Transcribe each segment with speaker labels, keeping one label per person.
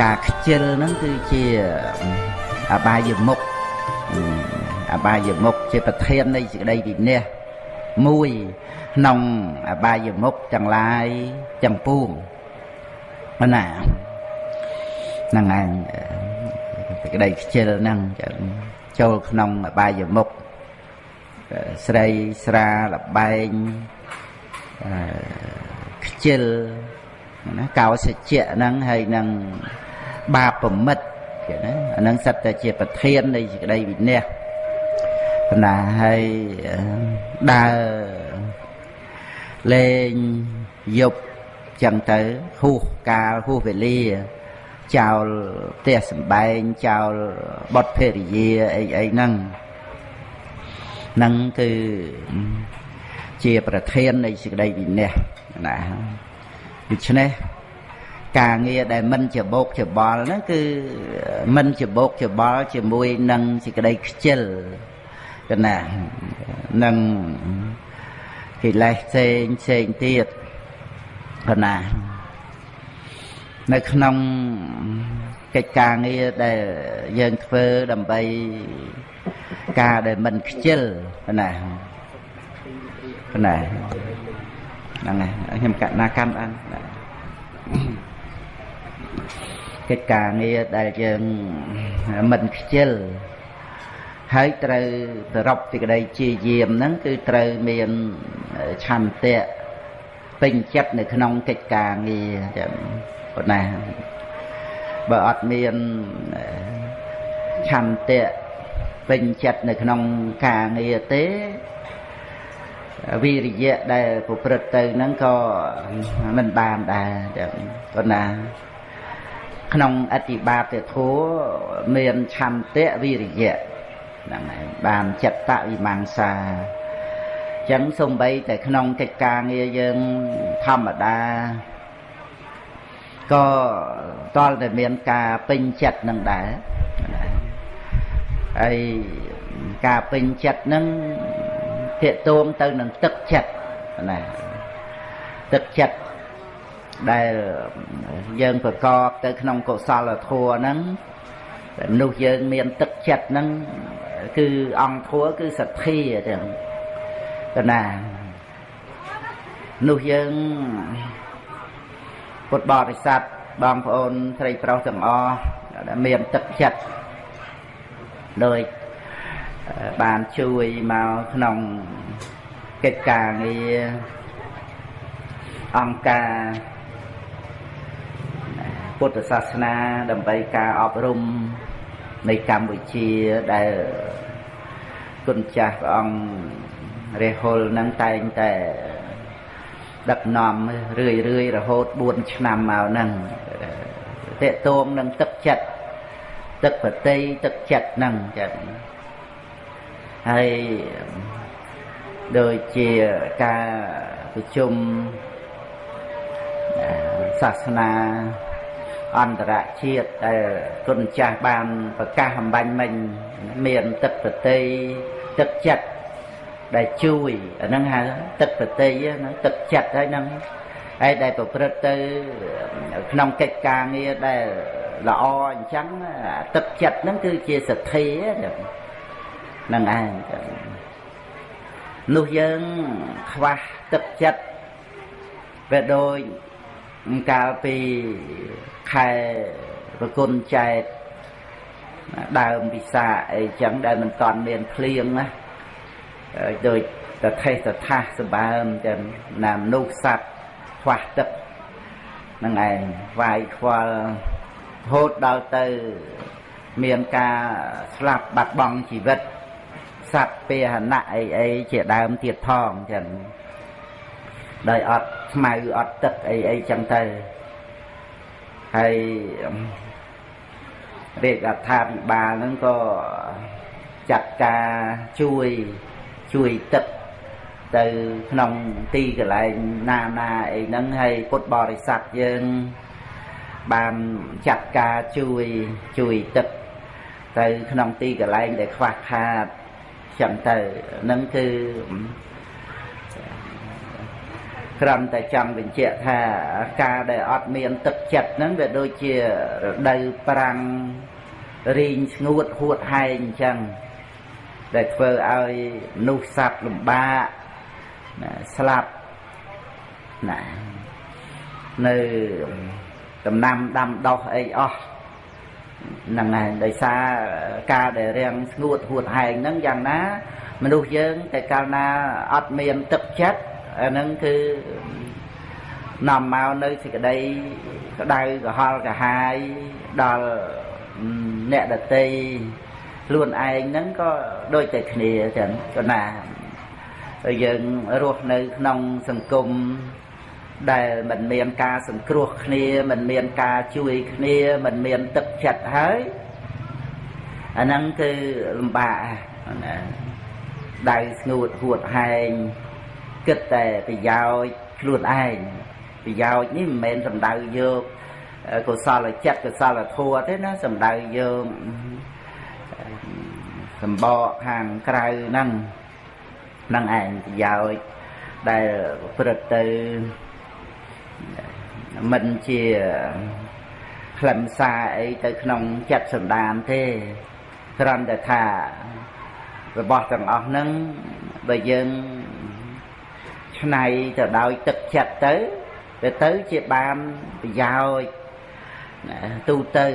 Speaker 1: ការខ្ជិលហ្នឹងគឺជាអបាយមុខអបាយមុខជាប្រធាននៃសេចក្តីវិន័យមួយក្នុងអបាយមុខទាំងឡាយទាំងពួងណាហ្នឹងឯងសេចក្តីខ្ជិលហ្នឹងចូលក្នុងអបាយមុខស្រីស្រាលបែង ខ្ជិលណាកោសច្ចៈហ្នឹងហើយនឹងបាបប្រមិតគេណាអាហ្នឹងសិតតែជាប្រធាននៃសេចក្តីវិន័យណាហើយដើរលេងយប់ចឹងទៅហួសកាលហួសវេលាចោលផ្ទះសំបែងចោលបុតភរិយាអីអីហ្នឹងហ្នឹងគឺជាប្រធាននៃសេចក្តីវិន័យ ណាដូច្នេះការងារដែលមិនច្បោកច្បល់ហ្នឹងគឺមិនច្បោកច្បល់ជាមួយនឹងសេចក្តីខ្ជិលកណានឹងកិលេសផ្សេងផ្សេងទៀតកណានៅក្នុងកិច្ចការងារដែលយើងធ្វើដើម្បីការដែលមិនខ្ជិលណាណា ហ្នឹងហើយខ្ញុំកណាកាន់បានកិច្ចការងារដែលយើងមិនខ្ជិលហើយត្រូវប្រពសេចក្តីជាយាមហ្នឹងគឺត្រូវមានឆន្ទៈពេញចិត្តនៅក្នុងកិច្ចការងារចឹងប៉ុណ្ណាបើអត់មានឆន្ទៈពេញចិត្តនៅក្នុងការងារទេ វិរិយៈដែលប្រព្រឹត្តទៅហ្នឹងក៏មិនបានដែរចឹងប៉ុន្តែក្នុងអតិបាតធัวមានឆន្ទៈវិរិយៈហ្នឹងហើយបានចិត្តវិមង្សាចឹងសំបីតែក្នុងកិច្ចការងារយើងធម្មតាក៏តលតែមានការពេញចិត្តនឹងដែរហើយការពេញចិត្តនឹង ភាកតួងទៅនឹងទឹកចិត្តណាទឹកចិត្តដែលយើងប្រកបទៅក្នុងកុសលធម៌ហ្នឹងមនុស្សយើងមានទឹកចិត្តហ្នឹងគឺអង្គធัวគឺសទ្ធាទាំងកណានោះយើងពុទ្ធបរិស័ទបងប្អូនស្រីប្រុសទាំងអស់ដែលមានទឹកចិត្តដោយ បានជួយមកក្នុងកិច្ចការងារអង្គការពុទ្ធសាសនាដើម្បីការអប់រំនៃកម្ពុជាដែលគុណចាស់ព្រះអង្គរេហុលនឹងតែងតែដឹកនាំរឿយរឿយរហូត4ឆ្នាំមកហ្នឹងតេតងនឹងទឹកចិត្តទឹកបតីទឹកចិត្តហ្នឹងចឹង ហើយដូចជាការប្រជុំសាសនាអន្តរជាតិដែលគុណចាស់បានប្រកាសអំបញ្ញមិញមានទឹកប្រតិទឹកចិត្តដែលជួយអាហ្នឹងហៅទឹកប្រតិហ្នឹងទឹកចិត្តហើយហ្នឹងហើយដែលប្រព្រឹត្តទៅក្នុងកិច្ចការងារដែលល្អអញ្ចឹងទឹកចិត្តហ្នឹងគឺជាសទ្ធាហ្នឹងឯងនោះយើងខ្វះទឹកចិត្តវាដូចកាលពីខែប្រគុណចែកដើមពិសាអីចឹងដែលមិនតាន់មានភ្លៀងណាដូចតថេសថាសបើមចឹងណាមនុស្សសត្វខ្វះទឹកនឹងឯងវាយខ្វល់រហូតដល់ទៅមានការស្លាប់បាត់បង់ជីវិត សត្វពាហនៈអីអីជាដើមទៀតផងចឹងដោយអត់ស្មៅអត់ទឹកអីអីចឹងទៅហើយរាជរដ្ឋាភិបាលហ្នឹងក៏ចាត់ការជួយជួយទឹកទៅក្នុងទីកន្លែងណាណាអីហ្នឹងហើយពុទ្ធបរិស័ទយើងបានចាត់ការជួយជួយទឹកទៅក្នុងទីកន្លែងដែលខ្វះខាត ចឹងទៅហ្នឹងគឺគ្រាន់តែចង់បញ្ជាក់ថាការដែលអត់មានទឹកចិត្តហ្នឹងវាដូចជារដូវប្រាំងរីងស្ងួតហួតហែងអញ្ចឹងដែលធ្វើឲ្យមនុស្សសត្វលំបាកណាស្លាប់ណានៅដំណាំដាំដុះអីអស់ ហ្នឹងហើយដោយសារការដែលរាំងស្ងួតហួតហែងហ្នឹងយ៉ាងណា មនុស្សយើងតែកាលណាអត់មានទឹកចិត្តអាហ្នឹងគឺនាំមកនៅសេចក្តីក្តៅក្រហល់កាហាយដល់អ្នកដតីខ្លួនឯងហ្នឹងក៏ដូចតែគ្នាចឹងក៏ណាយើងរស់នៅក្នុងសង្គម ដែលមិនមានការសង្គ្រោះគ្នាមិនមានការជួយគ្នាមិនមានទឹកចិត្តហើយអាហ្នឹងគឺលំបាកណាដៅស្ងួតហួតហែងគិតតែប្រយោជន៍ខ្លួនឯងប្រយោជន៍នេះមិនមែនសំដៅយកកុសលចិត្តកុសលធម៌ទេណាសំដៅយកសម្បកខាងក្រៅហ្នឹងហ្នឹងឯងប្រយោជន៍ដែលប្រព្រឹត្តទៅ មិនជាខ្លឹមសារអីទៅក្នុងចិត្តសន្តានទេគ្រាន់តែថារបស់ទាំងអស់ហ្នឹងបើយើងឆ្នៃទៅដោយទឹកចិត្តទៅទៅទៅជាបានប្រយោជន៍ទូទៅ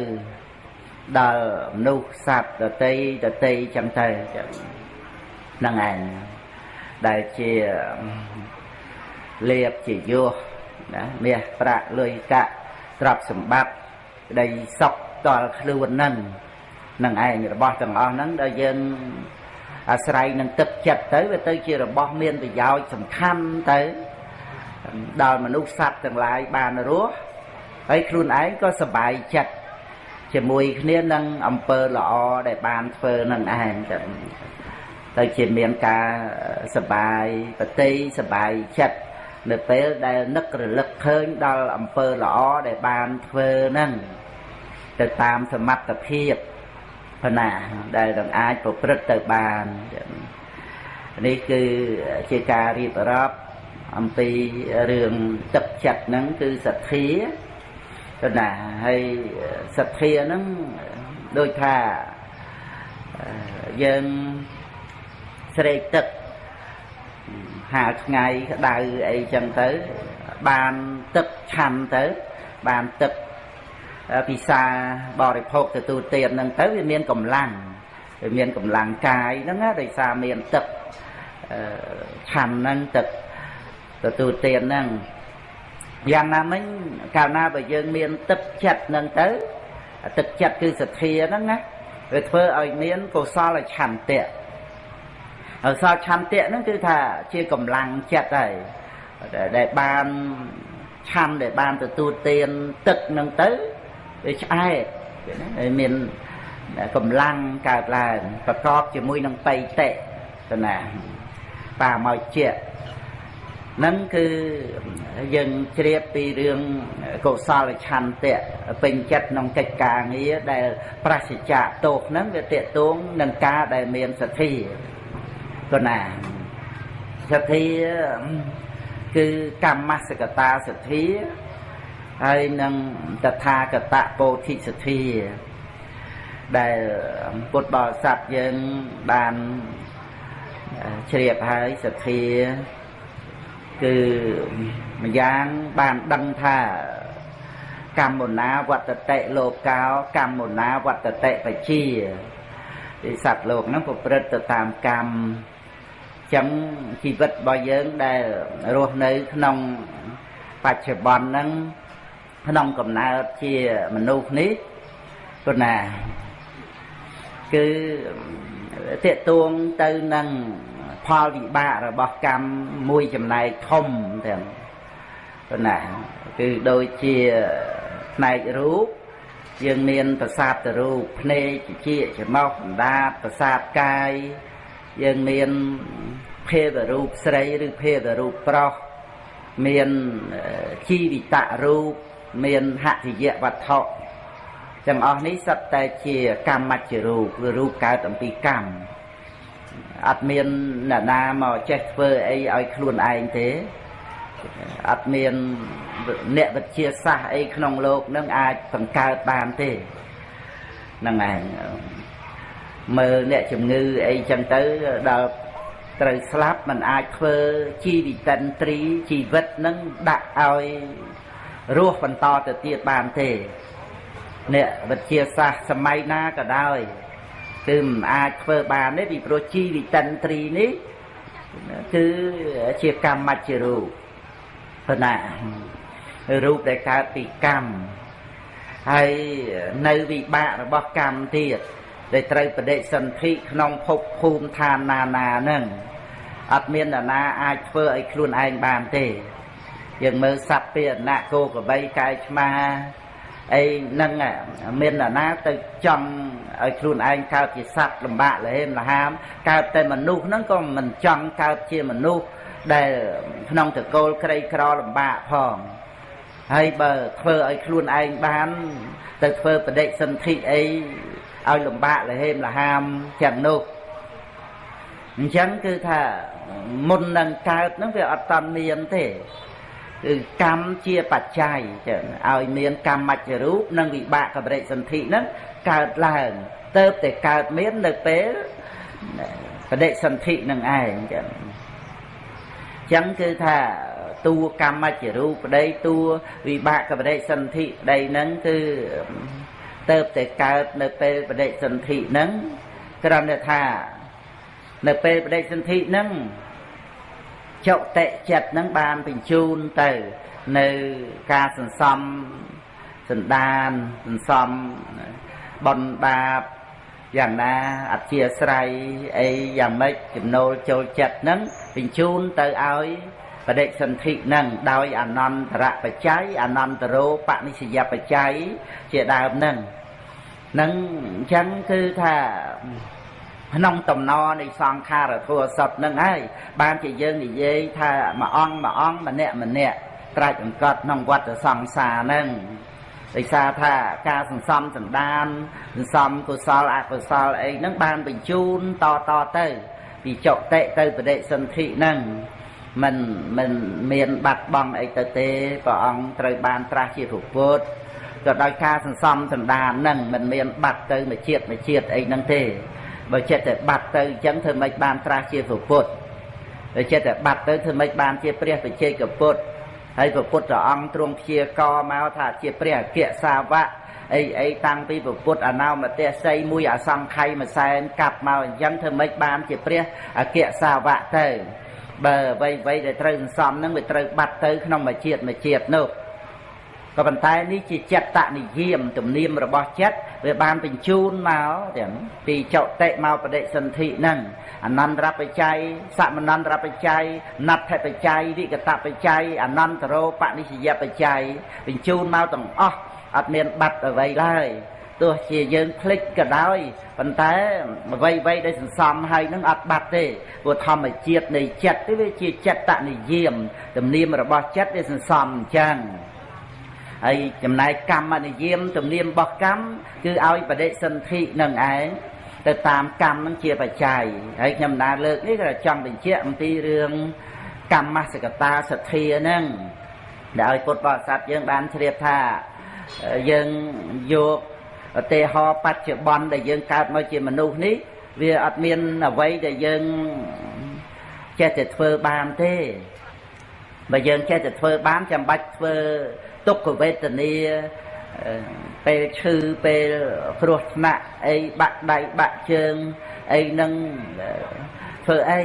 Speaker 1: ដល់មនុស្សសត្វដតីដតីចឹងទៅហ្នឹងឯងដែលជាលៀបជាយោ ណាមាសប្រាក់លុយកាក់ទ្រព្យសម្បត្តិក្តីសុខដល់ខ្លួននឹងនឹងឯងរបស់ទាំងអស់ហ្នឹងដែលយើងអាស្រ័យនឹងទឹកចិត្តទៅវាទៅជារបស់មានប្រយោជន៍សំខាន់ទៅដល់មនុស្សសត្វទាំងឡាយបានរស់ហើយខ្លួនឯងក៏សប្បាយចិត្តជាមួយគ្នានឹងអំពើល្អដែលបានធ្វើនឹងឯងទៅទៅជាមានការសបាយប្រតិសបាយចិត្ត នៅពេលដែលនឹករលឹកឃើញដល់អំពើល្អដែលបានធ្វើហ្នឹងទៅតាមសមត្ថភាពប៉ុណ្ណាដែលនឹងអាចប្រព្រឹត្តទៅបាននេះគឺជាការរៀបរាប់អំពីរឿងទឹកចិត្តហ្នឹងគឺសទ្ធាប៉ុណ្ណាហើយសទ្ធាហ្នឹងដូចថាយើងស្រេកទឹក ហាលថ្ងៃក្តៅអីចឹងទៅ បានទឹកឆាន់ទៅបានទឹកពិសាបរិភោគទទួលទានហ្នឹងទៅវាមានកម្លាំងវាមានកម្លាំងកាយហ្នឹងដោយសារមានទឹកឆាន់ហ្នឹងទឹកទទួលទានហ្នឹងយ៉ាងណាមិញកាលណាបើយើងមានទឹកចិត្តហ្នឹងទៅទឹកចិត្តគឺសទ្ធាហ្នឹងណាវាធ្វើឲ្យមានកុសលឆន្ទៈ អសលឆន្ទៈហ្នឹងគឺថាជាកម្លាំងចិត្តហើយដែលបានឆាន់ដែលបានទទួលទានទឹកហ្នឹងទៅវាឆ្អែតមានកម្លាំងកើតឡើងប្រកបជាមួយនឹងបៃតិទៅណាបាមកជាហ្នឹងគឺយើងជ្រាបពីរឿងកុសលឆន្ទៈពេញចិត្តក្នុងកិច្ចការងារដែលប្រសិជ្ជៈទោសហ្នឹងវាតេតួងនឹងការដែលមានសទ្ធា កណាសទ្ធាគឺកម្មសកតាសទ្ធាហើយនឹងតថាគតពោធិសទ្ធាដែលពុទ្ធបរិស័ទយើងបានជ្រាបហើយសទ្ធាគឺម្យ៉ាងបានដឹងថាកម្មណាវត្តតិលោកោកម្មណាវត្តតិបជាទីសត្វលោកហ្នឹងប្រព្រឹត្តទៅតាមកម្ម ចឹងជីវិតរបស់យើងដែលរស់នៅក្នុងបច្ចុប្បន្នហ្នឹងក្នុងកំណើតជាមនុស្សនេះព្រោះណាគឺតេតួងទៅនឹងផលវិបាករបស់កម្មមួយចំណែកធំទាំងព្រោះណាគឺដូចជាផ្នែករូបយើងមានប្រសាទរូបភ្នែកជាច្រមុះអណ្ដាតប្រសាទកាយ យើងមានភេទរូបស្រីឬភេទរូបប្រុសមានជីវិតរូបមានហតិយវត្ថុទាំងអស់នេះសុទ្ធតែជាកម្មមច្ចរូបឬរូបកើតអំពីកម្មអត់មានអ្នកណាមកចេះធ្វើអីឲ្យខ្លួនឯងទេ អត់មានអ្នកវិទ្យាសាស្ត្រអីក្នុងโลกនឹងអាចបង្កើតបានទេហ្នឹងឯង មើលអ្នកជំងឺអីចឹងទៅដល់ត្រូវស្លាប់มันអាចធ្វើជីវិតិនត្រីជីវិតនឹងដាក់ឲ្យរស់បន្តទៅទៀតបានទេអ្នកវិទ្យាសាស្ត្រសម័យណាក៏ដោយគឺមិនអាចធ្វើបានទេពីព្រោះជីវិតិនត្រីនេះគឺជាកម្មមជ្ឈរូបប៉ុណ្ណារូបដែលកើតពីកម្មហើយនៅវិបាករបស់កម្មទៀត ដែលត្រូវបដិសន្ធិក្នុងភពភូមិឋានណានានឹងអត់មាននរណាអាចធ្វើឲ្យខ្លួនឯងបានទេ យើងមើលសត្វពីអណៈគោក្របីកាយឆ្មាអីហ្នឹងមាននរណាទៅចង់ឲ្យខ្លួនឯងកើតជាសត្វលំបាកលហេមលហាមកើតតែមនុស្សហ្នឹងក៏មិនចង់កើតជាមនុស្សដែលក្នុងតកូលក្រីក្រលំបាកផងហើយបើធ្វើឲ្យខ្លួនឯងបាន ទៅធ្វើបដិសន្ធិអី ឲ្យលំបាកលហេមលហាមទាំងនោះអញ្ចឹងគឺថាមុននឹងកើតហ្នឹងវាអត់តមានទេគឺកម្មជាបច្ច័យចឹងឲ្យមានកម្មមជ្ឈរូបនិងវិបាកកបរិសន្ធិហ្នឹងកើតឡើងទៅតែកើតមាននៅពេលបដិសន្ធិនឹងឯងចឹងចឹងគឺថាតួកម្មមជ្ឈរូបប្តីតួវិបាកកបរិសន្ធិប្តីហ្នឹងគឺ ទៅតែកើតនៅពេលបដិសន្ធិហ្នឹងគ្រាន់តែថា នៅពេលបដិសន្ធិហ្នឹងចុតិចិត្តហ្នឹងបានបញ្ជូនទៅ នៅការសន្សំសន្តានសន្សំបនបាបយ៉ាងណាអធិស្រ័យអីយ៉ាងម៉េចចំណូលចូលចិត្តហ្នឹងបញ្ជូនទៅឲ្យ បដិសន្ធិហ្នឹងដោយអនន្តរបច្ច័យអនន្តរោបនិស្សយបច្ច័យជាដើមហ្នឹងនឹងអញ្ចឹងគឺថាក្នុងតំណនៃសង្ខារធัวសពនឹងហើយបានជាយើងនិយាយថាមួយអង្គមួយអង្គម្នាក់ម្នាក់ត្រាច់អង្កត់ក្នុងវត្តសង្សារហ្នឹងដោយសារថាការសន្សំសន្តានសន្សំកុសលអកុសលអីហ្នឹងបានបញ្ជូនតតទៅពីចុតិទៅបដិសន្ធិហ្នឹង មិនមិនមានបាត់បង់អីទៅទេព្រះអង្គត្រូវបានត្រាស់ជាពុទ្ធក៏ដោយការសន្សំសន្តានហ្នឹងមិនមានបាត់ទៅមួយជាតិមួយជាតិអីហ្នឹងទេបើចិត្តតែបាត់ទៅអញ្ចឹងធ្វើម៉េចបានត្រាស់ជាពុទ្ធបើចិត្តតែបាត់ទៅធ្វើម៉េចបានជាព្រះបច្ចេកពុទ្ធហើយព្រះពុទ្ធអង្គទ្រង់ព្យាករមកថាជាព្រះអគ្គសាវកអីអីតាំងពីពុទ្ធអនោមទេសីមួយអសង្ខ័យមួយសែនកាប់មកអញ្ចឹងធ្វើម៉េចបានជាព្រះអគ្គសាវកទៅ បើអ្វីអ្វីដែលត្រូវសន្សំនឹងវាត្រូវបាត់ទៅក្នុងមួយជាតិមួយជាតិនោះក៏ប៉ុន្តែនេះជាចិត្តនិយមទំនៀមរបស់ចិត្តវាបានបញ្ជូនមកទាំងពីចុតិមកបដិសន្ធិហ្នឹងអនន្តរបច្ច័យសមនន្តរបច្ច័យណដ្ឋបច្ច័យវិកតបច្ច័យអនន្តរោបនិស្សយបច្ច័យបញ្ជូនមកទាំងអស់អត់មានបាត់អ្វីឡើយ ទោះជាយើងភ្លេចក៏ដោយប៉ុន្តែអ្វីអ្វីដែលសន្សំហើយនឹងអត់បាត់ទេព្រោះធម្មជាតិនៃចិត្តនេះវាជាចិត្តនិយមទំនៀមរបស់ចិត្តវាសន្សំអញ្ចឹងហើយចំណែកកម្មនិយមទំនៀមរបស់កម្មគឺឲ្យបដិសន្ធិនឹងឯងទៅតាមកម្មនឹងជាបច្ច័យហើយខ្ញុំណាលើកនេះក៏ចង់បញ្ជាក់អំពីរឿងកម្មសកតាសទ្ធានឹងដែលឲ្យពុទ្ធបរិស័ទយើងបានជ្រាបថាយើងយក ឧទាហរណ៍បច្ចុប្បន្នដែលយើងកើតមកជាមនុស្សនេះវាអត់មានអ្វីដែលយើងចេះតែធ្វើបានទេបើយើងចេះតែធ្វើបានចាំបាច់ធ្វើទុក្ខវេទនាពេលឈឺពេលគ្រោះថ្នាក់អីបាក់ដៃបាក់ជើងអីនឹងធ្វើអី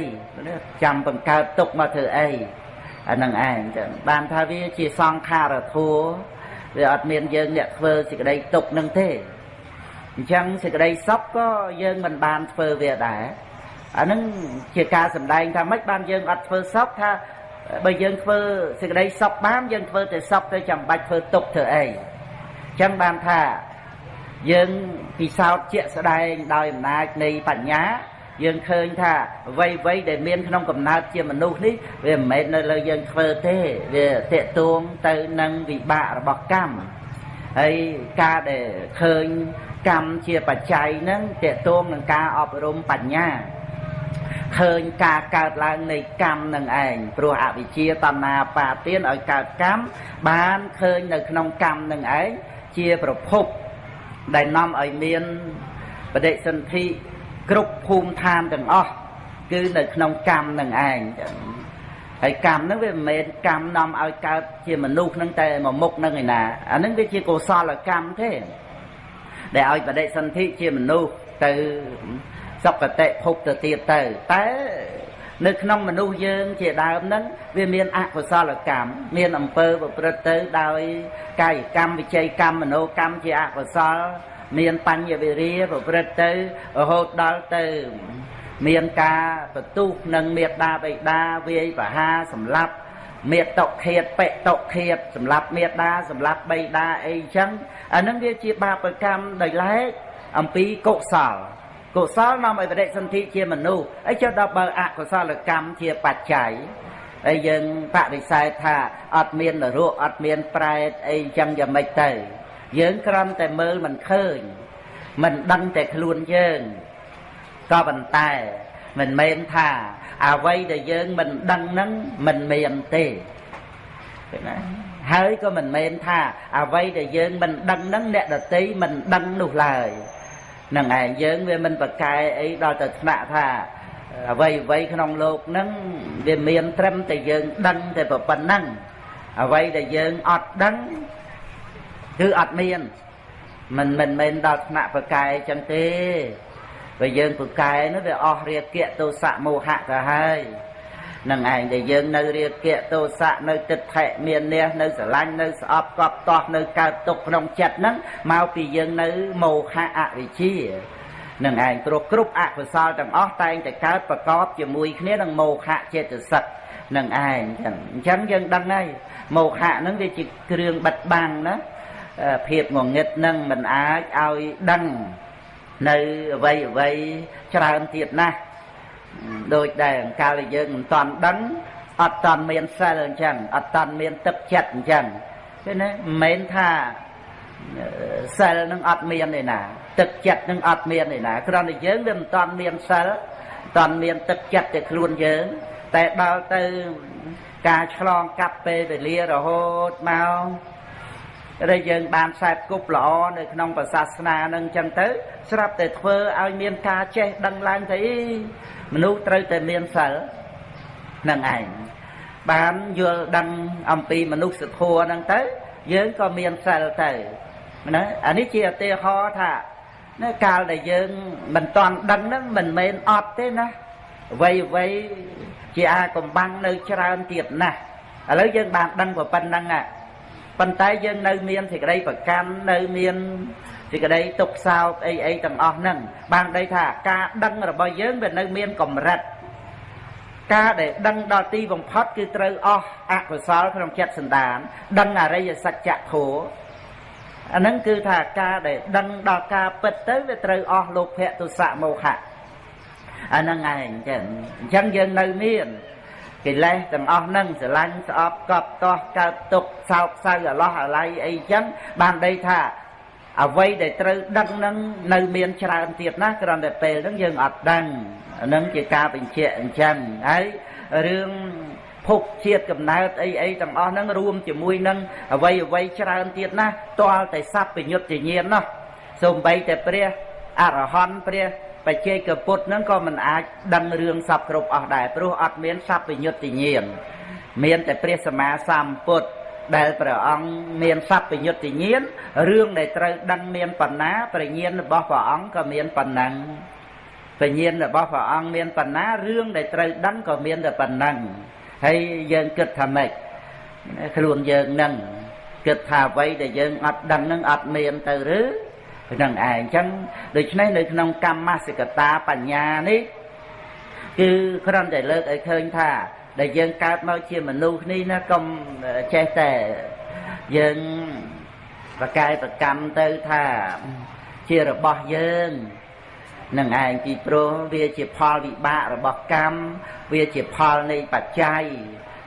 Speaker 1: ចាំបង្កើតទុកមកធ្វើអីអានឹងឯងចឹងបានថាវាជាសង្ខារធัวវាអត់មានយើងអ្នកធ្វើសេចក្តីទុកនឹងទេ អញ្ចឹងសេចក្តីសុខក៏យើងមិនបានធ្វើវាដែរអានឹងជាការសម្ដែងថាម៉េចបានយើងអត់ធ្វើសុខថាបើយើងធ្វើសេចក្តីសុខបានយើងធ្វើតែសុខទៅចាំបាច់ធ្វើទុកធ្វើអីអញ្ចឹងបានថាយើងពិសោធន៍ជាក់ស្ដែងដោយអំណាចនៃបញ្ញា យើងឃើញថាអ្វីអ្វីដែលមានក្នុងកំណើតជាមនុស្សនេះវាមិនមែននៅលើយើងធ្វើទេវាតេតួងទៅនឹងវិបាករបស់កម្មហើយការដែលឃើញ កម្មជាបច្ច័យហ្នឹងតេតួងនឹងការអប់រំបញ្ញាឃើញការកើតឡើងនៃកម្មនឹងឯងព្រោះអវិជ្ជាតណ្ហាបាទានឲ្យកើតកម្មបានឃើញនៅក្នុងកម្មនឹងឯងជាប្រភពដែលនាំឲ្យមានបដិសន្ធិគ្រប់ភូមិឋានទាំងអស់គឺនៅក្នុងកម្មនឹងឯងហើយកម្មហ្នឹងវាមិនមែនកម្មនាំឲ្យកើតជាមនុស្សហ្នឹងតែមួយមុខហ្នឹងឯណាអាហ្នឹងវាជាកុសលកម្មទេ ដែលឲ្យបដិសន្ធិជាមនុស្សទៅសុគតិភពទៅទៀតទៅតែនៅក្នុងមនុស្សយើងជាដើមហ្នឹងវាមានអកុសលកម្មមានអំពើប្រព្រឹត្តទៅដោយកាយកម្មវិច័យកម្មមโนកម្មជាអកុសល មានបញ្ញវិរិយប្រព្រឹត្តទៅរហូតដល់ទៅ មានការបន្ទុះនឹងមេត្តាបិតាវាយបហាសម្លាប់ មេតុខេតបេតុខេតសម្លាប់មេត្តាសម្លាប់បិតាអីចឹងអានឹងវាជាបាបកម្មដោយឡែកអំពីកុសលកុសលនាំឲ្យបដិសន្ធិជាមនុស្សអីចុះដល់បើអកុសលកម្មជាបច្ច័យហើយយើងបដិសេធថាអត់មាននរកអត់មានប្រែតអីចឹងយ៉ាងម៉េចទៅ យើងគ្រាន់តែមើលមិនឃើញមិនដឹងតែខ្លួនយើងក៏ប៉ុន្តែមិនមែនថា អ្វីដែលយើងមិនដឹងហ្នឹងមិនមានទេឃើញណាហើយក៏មិនមែនថាអ្វីដែលយើងមិនដឹងហ្នឹងអ្នកដតីមិនដឹងនោះឡើយនឹងឯងយើងវាមិនប្រកែអីដល់ទៅថ្នាក់ថាអ្វីអ្វីក្នុងលោកហ្នឹងវាមានត្រឹមតែយើងដឹងតែប៉ុណ្ណឹងអ្វីដែលយើងអត់ដឹងគឺអត់មានមិនមិនមែនដល់ថ្នាក់ប្រកែអញ្ចឹងទេ បើយើងប្រកែនោះវាអស់រាគៈទោសៈមោហៈទៅហើយនឹងឯងដែលយើងនៅរាគៈទោសៈនៅទឹកថេមាននេះនៅស្រឡាញ់នៅស្អប់កប់តោះនៅកើតទុកក្នុងចិត្តហ្នឹងមកពីយើងនៅមោហៈអវិជ្ជានឹងឯងព្រោះគ្រប់អកុសលទាំងអស់តែងតែកើតប្រកបជាមួយគ្នានឹងមោហៈចេតសិកនឹងឯងចឹងអញ្ចឹងយើងដឹងហើយមោហៈហ្នឹងវាជាគ្រឿងបិទបាំងណាភាពងងឹតនឹងមិនអាចឲ្យដឹង នៅអ្វីអ្វីច្រើនទៀតណាស់ដូចដែលអង្កលយើងមិនតាន់ដឹងអត់តាន់មានសិលអញ្ចឹងអត់តាន់មានទឹកចិត្តអញ្ចឹងឃើញទេមិនមែនថាសិលនឹងអត់មានទេណា ទឹកចិត្តនឹងអត់មានទេណាគ្រាន់តែយើងវាមិនតាន់មានសិលតាន់មានទឹកចិត្តតែខ្លួនយើង តែដល់ទៅការឆ្លងកាត់ពេលវេលារហូតមក ដែលយើងបានខ្សែគប់ល្អនៅក្នុងសាសនានឹងចឹងទៅ ស្រាប់តែធ្វើឲ្យមានការចេះដឹងឡើងទៅមនុស្សត្រូវតែមានសិលនឹងឯងបានយល់ដឹងអំពីមនុស្សធម៌ហ្នឹងទៅ យើងក៏មានសិលទៅណាអានេះជាឧទាហរណ៍ថានៅកាលដែលយើងមិនតាន់ដឹងហ្នឹងមិនមែនអត់ទេណាអ្វីអ្វីជាអាកំបាំងនៅច្រើនទៀតណាស់ឥឡូវយើងបានដឹងប៉ុណ្្នឹងហ่ะ ប៉ុន្តែយើងនៅមានសេចក្តីប្រកាន់នៅមានសេចក្តីទុកសោកអីអីទាំងអស់ហ្នឹងបានដីថាការដឹងរបស់យើងវានៅមានកម្រិតការដែលដឹងដល់ទីបំផុតគឺត្រូវអស់អកុសលក្នុងចិត្តសន្តាន ដឹងអរិយសច្ចធម៌អាហ្នឹងគឺថាការដែលដឹងដល់ការពិតទៅវាត្រូវអស់លោភៈទុសៈមោហៈអាហ្នឹងឯងចឹងអញ្ចឹងយើងនៅមាន កិលេសទាំងអស់ហ្នឹងស្រឡាញ់ស្អប់កប់តោះកើតទុកសោកសៅអាឡោះអាល័យអីចឹងបានដីថាអ្វីដែលត្រូវដឹងហ្នឹងនៅមានច្រើនទៀតណាគ្រាន់តែពេលហ្នឹងយើងអត់ដឹងហ្នឹងជាការបញ្ជាក់អញ្ចឹងហើយរឿងភពជាតិកំណើតអីអីទាំងអស់ហ្នឹងរួមជាមួយនឹងអ្វីអ្វីច្រើនទៀតណាតលតែសัพពញុត្តញ្ញាណនោះសូម្បីតែព្រះអរហន្តព្រះ បច្ចេកពុទ្ធហ្នឹងក៏មិនអាចដឹងរឿងសពគ្រប់អស់ដែរព្រោះអត់មានសัพពញុត្តញ្ញាណមានតែព្រះសម្មាសម្ពុទ្ធដែលព្រះអង្គមានសัพពញុត្តញ្ញាណរឿងដែលត្រូវដឹងមានប៉ុណ្ណាប្រញ្ញាណរបស់ព្រះអង្គក៏មានប៉ុណ្ណឹងបញ្ញាណរបស់ព្រះអង្គមានប៉ុណ្ណារឿងដែលត្រូវដឹងក៏មានតែប៉ុណ្ណឹងហើយយើងគិតថាម៉េចខ្លួនយើងនឹងគិតថាអ្វីដែលយើងអត់ដឹងនឹងអត់មានទៅឬ នឹងឯងអញ្ចឹងដូច្នេះនៅក្នុងកម្មសិកតាបញ្ញានេះគឺគ្រាន់តែលើកឲ្យឃើញថា ដែលយើងកើតមកជាមនុស្សនេះណាកុំចេះតែយើងប្រកែប្រកម្មទៅថាជារបស់យើងនឹងឯងពីព្រោះវាជាផលវិបាករបស់កម្មវាជាផលនៃបច្ច័យ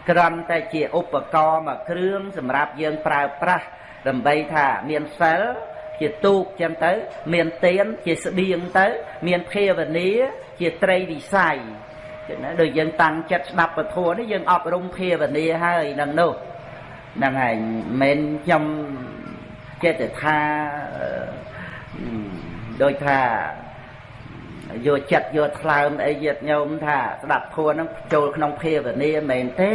Speaker 1: គ្រាន់តែជាឧបករណ៍មួយគ្រឿងសម្រាប់យើងប្រើប្រាស់ដើម្បីថាមានសិល ជាទូកចឹងទៅ មានទៀនជាស្បៀងទៅ មានភាវនាជាត្រីវិស័យណាដូចយើងតាំងចិត្តស្ដាប់ពធនេះយើងអប់រំភាវនាហើយនឹងនោះហ្នឹងហើយមិនខ្ញុំចេតថាដូចថាយកចិត្តយកថ្លើមអីយាតញោមថាស្ដាប់ធัวហ្នឹងចូលក្នុងភាវនាមែនទេ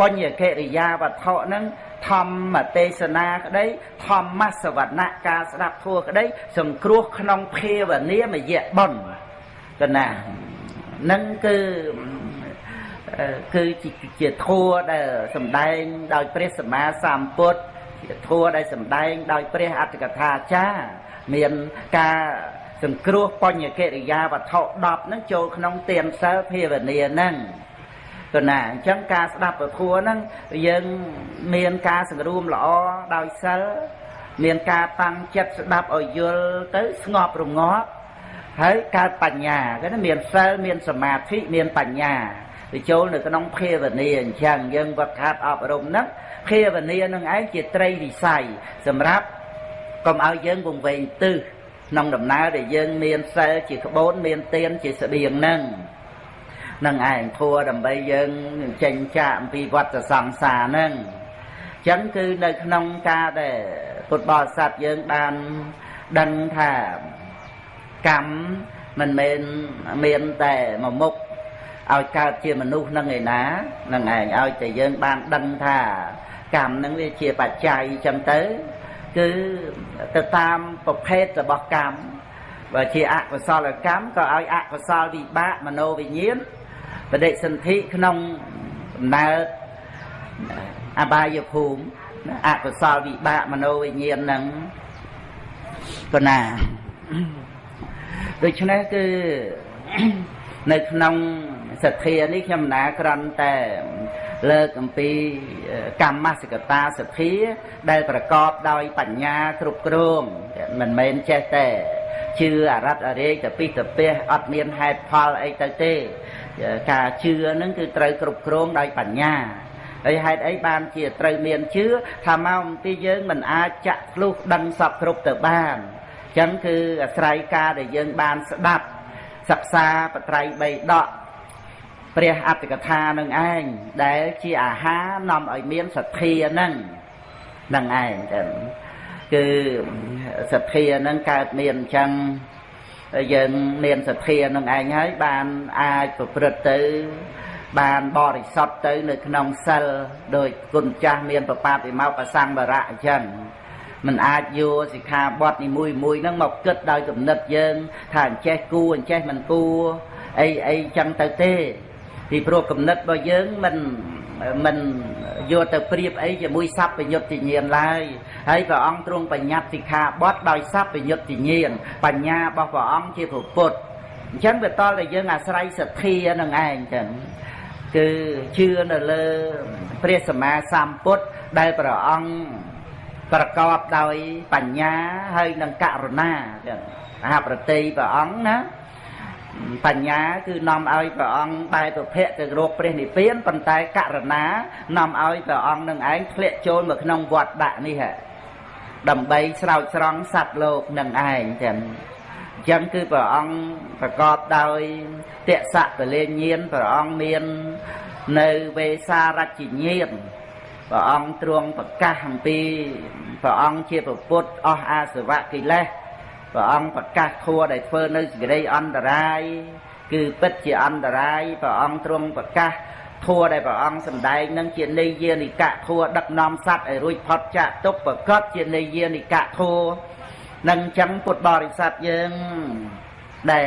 Speaker 1: បញ្ញកិរិយាវត្ថុហ្នឹង ធម្មទេសនាក្តីធម្មសវណៈការស្ដាប់ធัวក្តីសង្គ្រោះក្នុងភាវនាមយៈបុណ្យកណានឹងគឺគឺជាធัวដែលសំដែងដោយព្រះសម្មាសម្ពុទ្ធជាធัวដែលសំដែងដោយព្រះអត្តកថាចារ្យមានការសង្គ្រោះបញ្ញកិរិយាវត្ថុ10ហ្នឹងចូលក្នុងទានសិលភាវនាហ្នឹង ទៅណាអញ្ចឹងការស្ដាប់ពធហ្នឹងយើងមានការសង្រួមល្អដោយសិលមានការតាំងចិត្តស្ដាប់ឲ្យយល់ទៅស្ងប់រងាប់ហើយកើតបញ្ញាគេមានសិលមានសមាធិមានបញ្ញាទៅចូលនៅក្នុងភាវនាអញ្ចឹងយើងវឹកហាត់អប់រំហ្នឹងភាវនានឹងឯងជាត្រីវិស័យសម្រាប់កុំឲ្យយើងវង្វេងទិសក្នុងដំណើរដែលយើងមានសិលជាក្បូនមានទានជាស្បៀងហ្នឹង នឹងឯងធัวដើម្បីយើងចេញចាកអំពីវត្តសង្សារហ្នឹងអញ្ចឹងគឺនៅក្នុងការដែលពុទ្ធបរិស័ទយើងបានដឹងថាកម្មមិនមែនមានតែមួយមុខឲ្យកើតជាមនុស្សនឹងឯណានឹងឯងឲ្យតែយើងបានដឹងថាកម្មនឹងវាជាបច្ច័យចឹងទៅគឺទៅតាមប្រភេទរបស់កម្មបើជាអកុសលកម្មក៏ឲ្យអកុសលវិបាកមโนវិញ្ញាណ បដិសន្ធិក្នុងដំណើរអបាយភូមិអកុសលវិបាកមโนវិញ្ញាណហ្នឹងក៏ណាដូច្នេះគឺនៅក្នុងសទ្ធានេះខ្ញុំណាក្រន់តែលើកអំពីកម្មសកតាសទ្ធា ដែលប្រកបដោយបញ្ញាគ្រប់គ្រងមិនមែនចេះតែជឿអរិតអរេកទៅពីទៅពះអត់មានហេតុផលអីទៅទេ ការជឿនឹងគឺត្រូវគ្រប់គ្រងដោយបញ្ញាហើយហេតុអីបានជាត្រូវមានជឿថាមកអំពីយើងមិនអាចចាក់ធ្លុះដឹងសពគ្រប់ទៅបានអញ្ចឹងគឺអាស្រ័យការដែលយើងបានស្ដាប់សិក្សាបត្រៃបីដកព្រះអត្តកថានឹងឯងដែលជាអាហារនាំឲ្យមានសទ្ធានឹងនឹងឯងចឹងគឺសទ្ធានឹងកើតមានអញ្ចឹង យើងមានសទ្ធានឹងឯងហើយបានអាចប្រព្រឹត្តទៅ បានបរិសុទ្ធទៅនៅក្នុងសិលដោយគុណចាស់មានប្របាទវិមោកសង្វរៈអញ្ចឹងមិនអាចយកសិក្ខាបទនីមួយមួយហ្នឹងមកគិតដោយគំនិតយើង ថាអញ្ចេះគួរអញ្ចេះមិនគួរអីអីចឹងទៅទេពីព្រោះគំនិតរបស់យើងមិនមិនយកទៅប្រៀបអីជាមួយសัพពញុត្តញ្ញាណឡើយ ហើយព្រះអង្គទ្រង់បញ្ញត្តិសិក្ខាបទដោយសัพពញុត្តញ្ញាណបញ្ញារបស់ព្រះអង្គជាពុទ្ធអញ្ចឹងវាតលតែយើងអាស្រ័យសទ្ធានឹងឯងចឹងគឺជឿនៅលើព្រះសម្មាសម្ពុទ្ធដែលព្រះអង្គប្រកបដោយបញ្ញាហើយនឹងករុណាចឹងមហាប្រតិព្រះអង្គណាបញ្ញាគឺនាំឲ្យព្រះអង្គបែរប្រភពទៅរកព្រះនិព្វានប៉ុន្តែករណានាំឲ្យព្រះអង្គនឹងឯងធ្លាក់ចូលមកក្នុងវត្តដាក់នេះហ่ะ ដើម្បីស្រោចស្រង់សត្វលោកនឹងឯងចឹងអញ្ចឹងគឺព្រះអង្គប្រកបដោយតសៈពលាញាណព្រះអង្គមាននៅវេសារជញាណព្រះអង្គទ្រង់ប្រកាសអំពីព្រះអង្គជាពុទ្ធអស់អាសវៈកិលេសព្រះអង្គប្រកាសធัวដែលធ្វើនៅសេចក្តីអន្តរាយគឺពិតជាអន្តរាយព្រះអង្គទ្រង់ប្រកាស ធัวដែលព្រះអង្គសម្ដែងនឹងជានិយានិកៈធัវដឹកនាំសត្វឲ្យរួចផុតចាកទុកប្រកបជានិយានិកៈធัវនឹងចឹងពុទ្ធបរិស័ទយើងដែល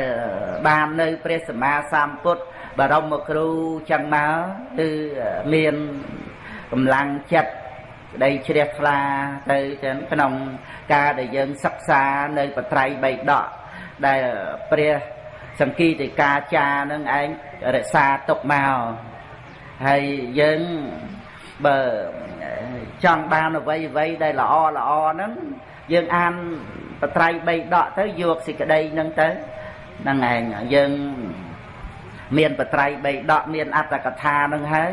Speaker 1: បាននៅព្រះសម្មាសម្ពុទ្ធបរមគ្រូចឹងមកគឺមានកម្លាំងចិត្តក្តីជ្រះថ្លាទៅចឹងក្នុងការដែលយើងសិក្សានៅបត្រៃបៃដកដែលព្រះសង្គីតិកាចានឹងឯងរក្សាទុកមក ហើយយើងបើចង់បានអ្វីអ្វីដែលល្អល្អហ្នឹងយើងអានបត្រៃបីដកទៅយកសេចក្តីហ្នឹងទៅហ្នឹងឯងយើងមានបត្រៃបីដកមានអត្តកថាហ្នឹងហើយ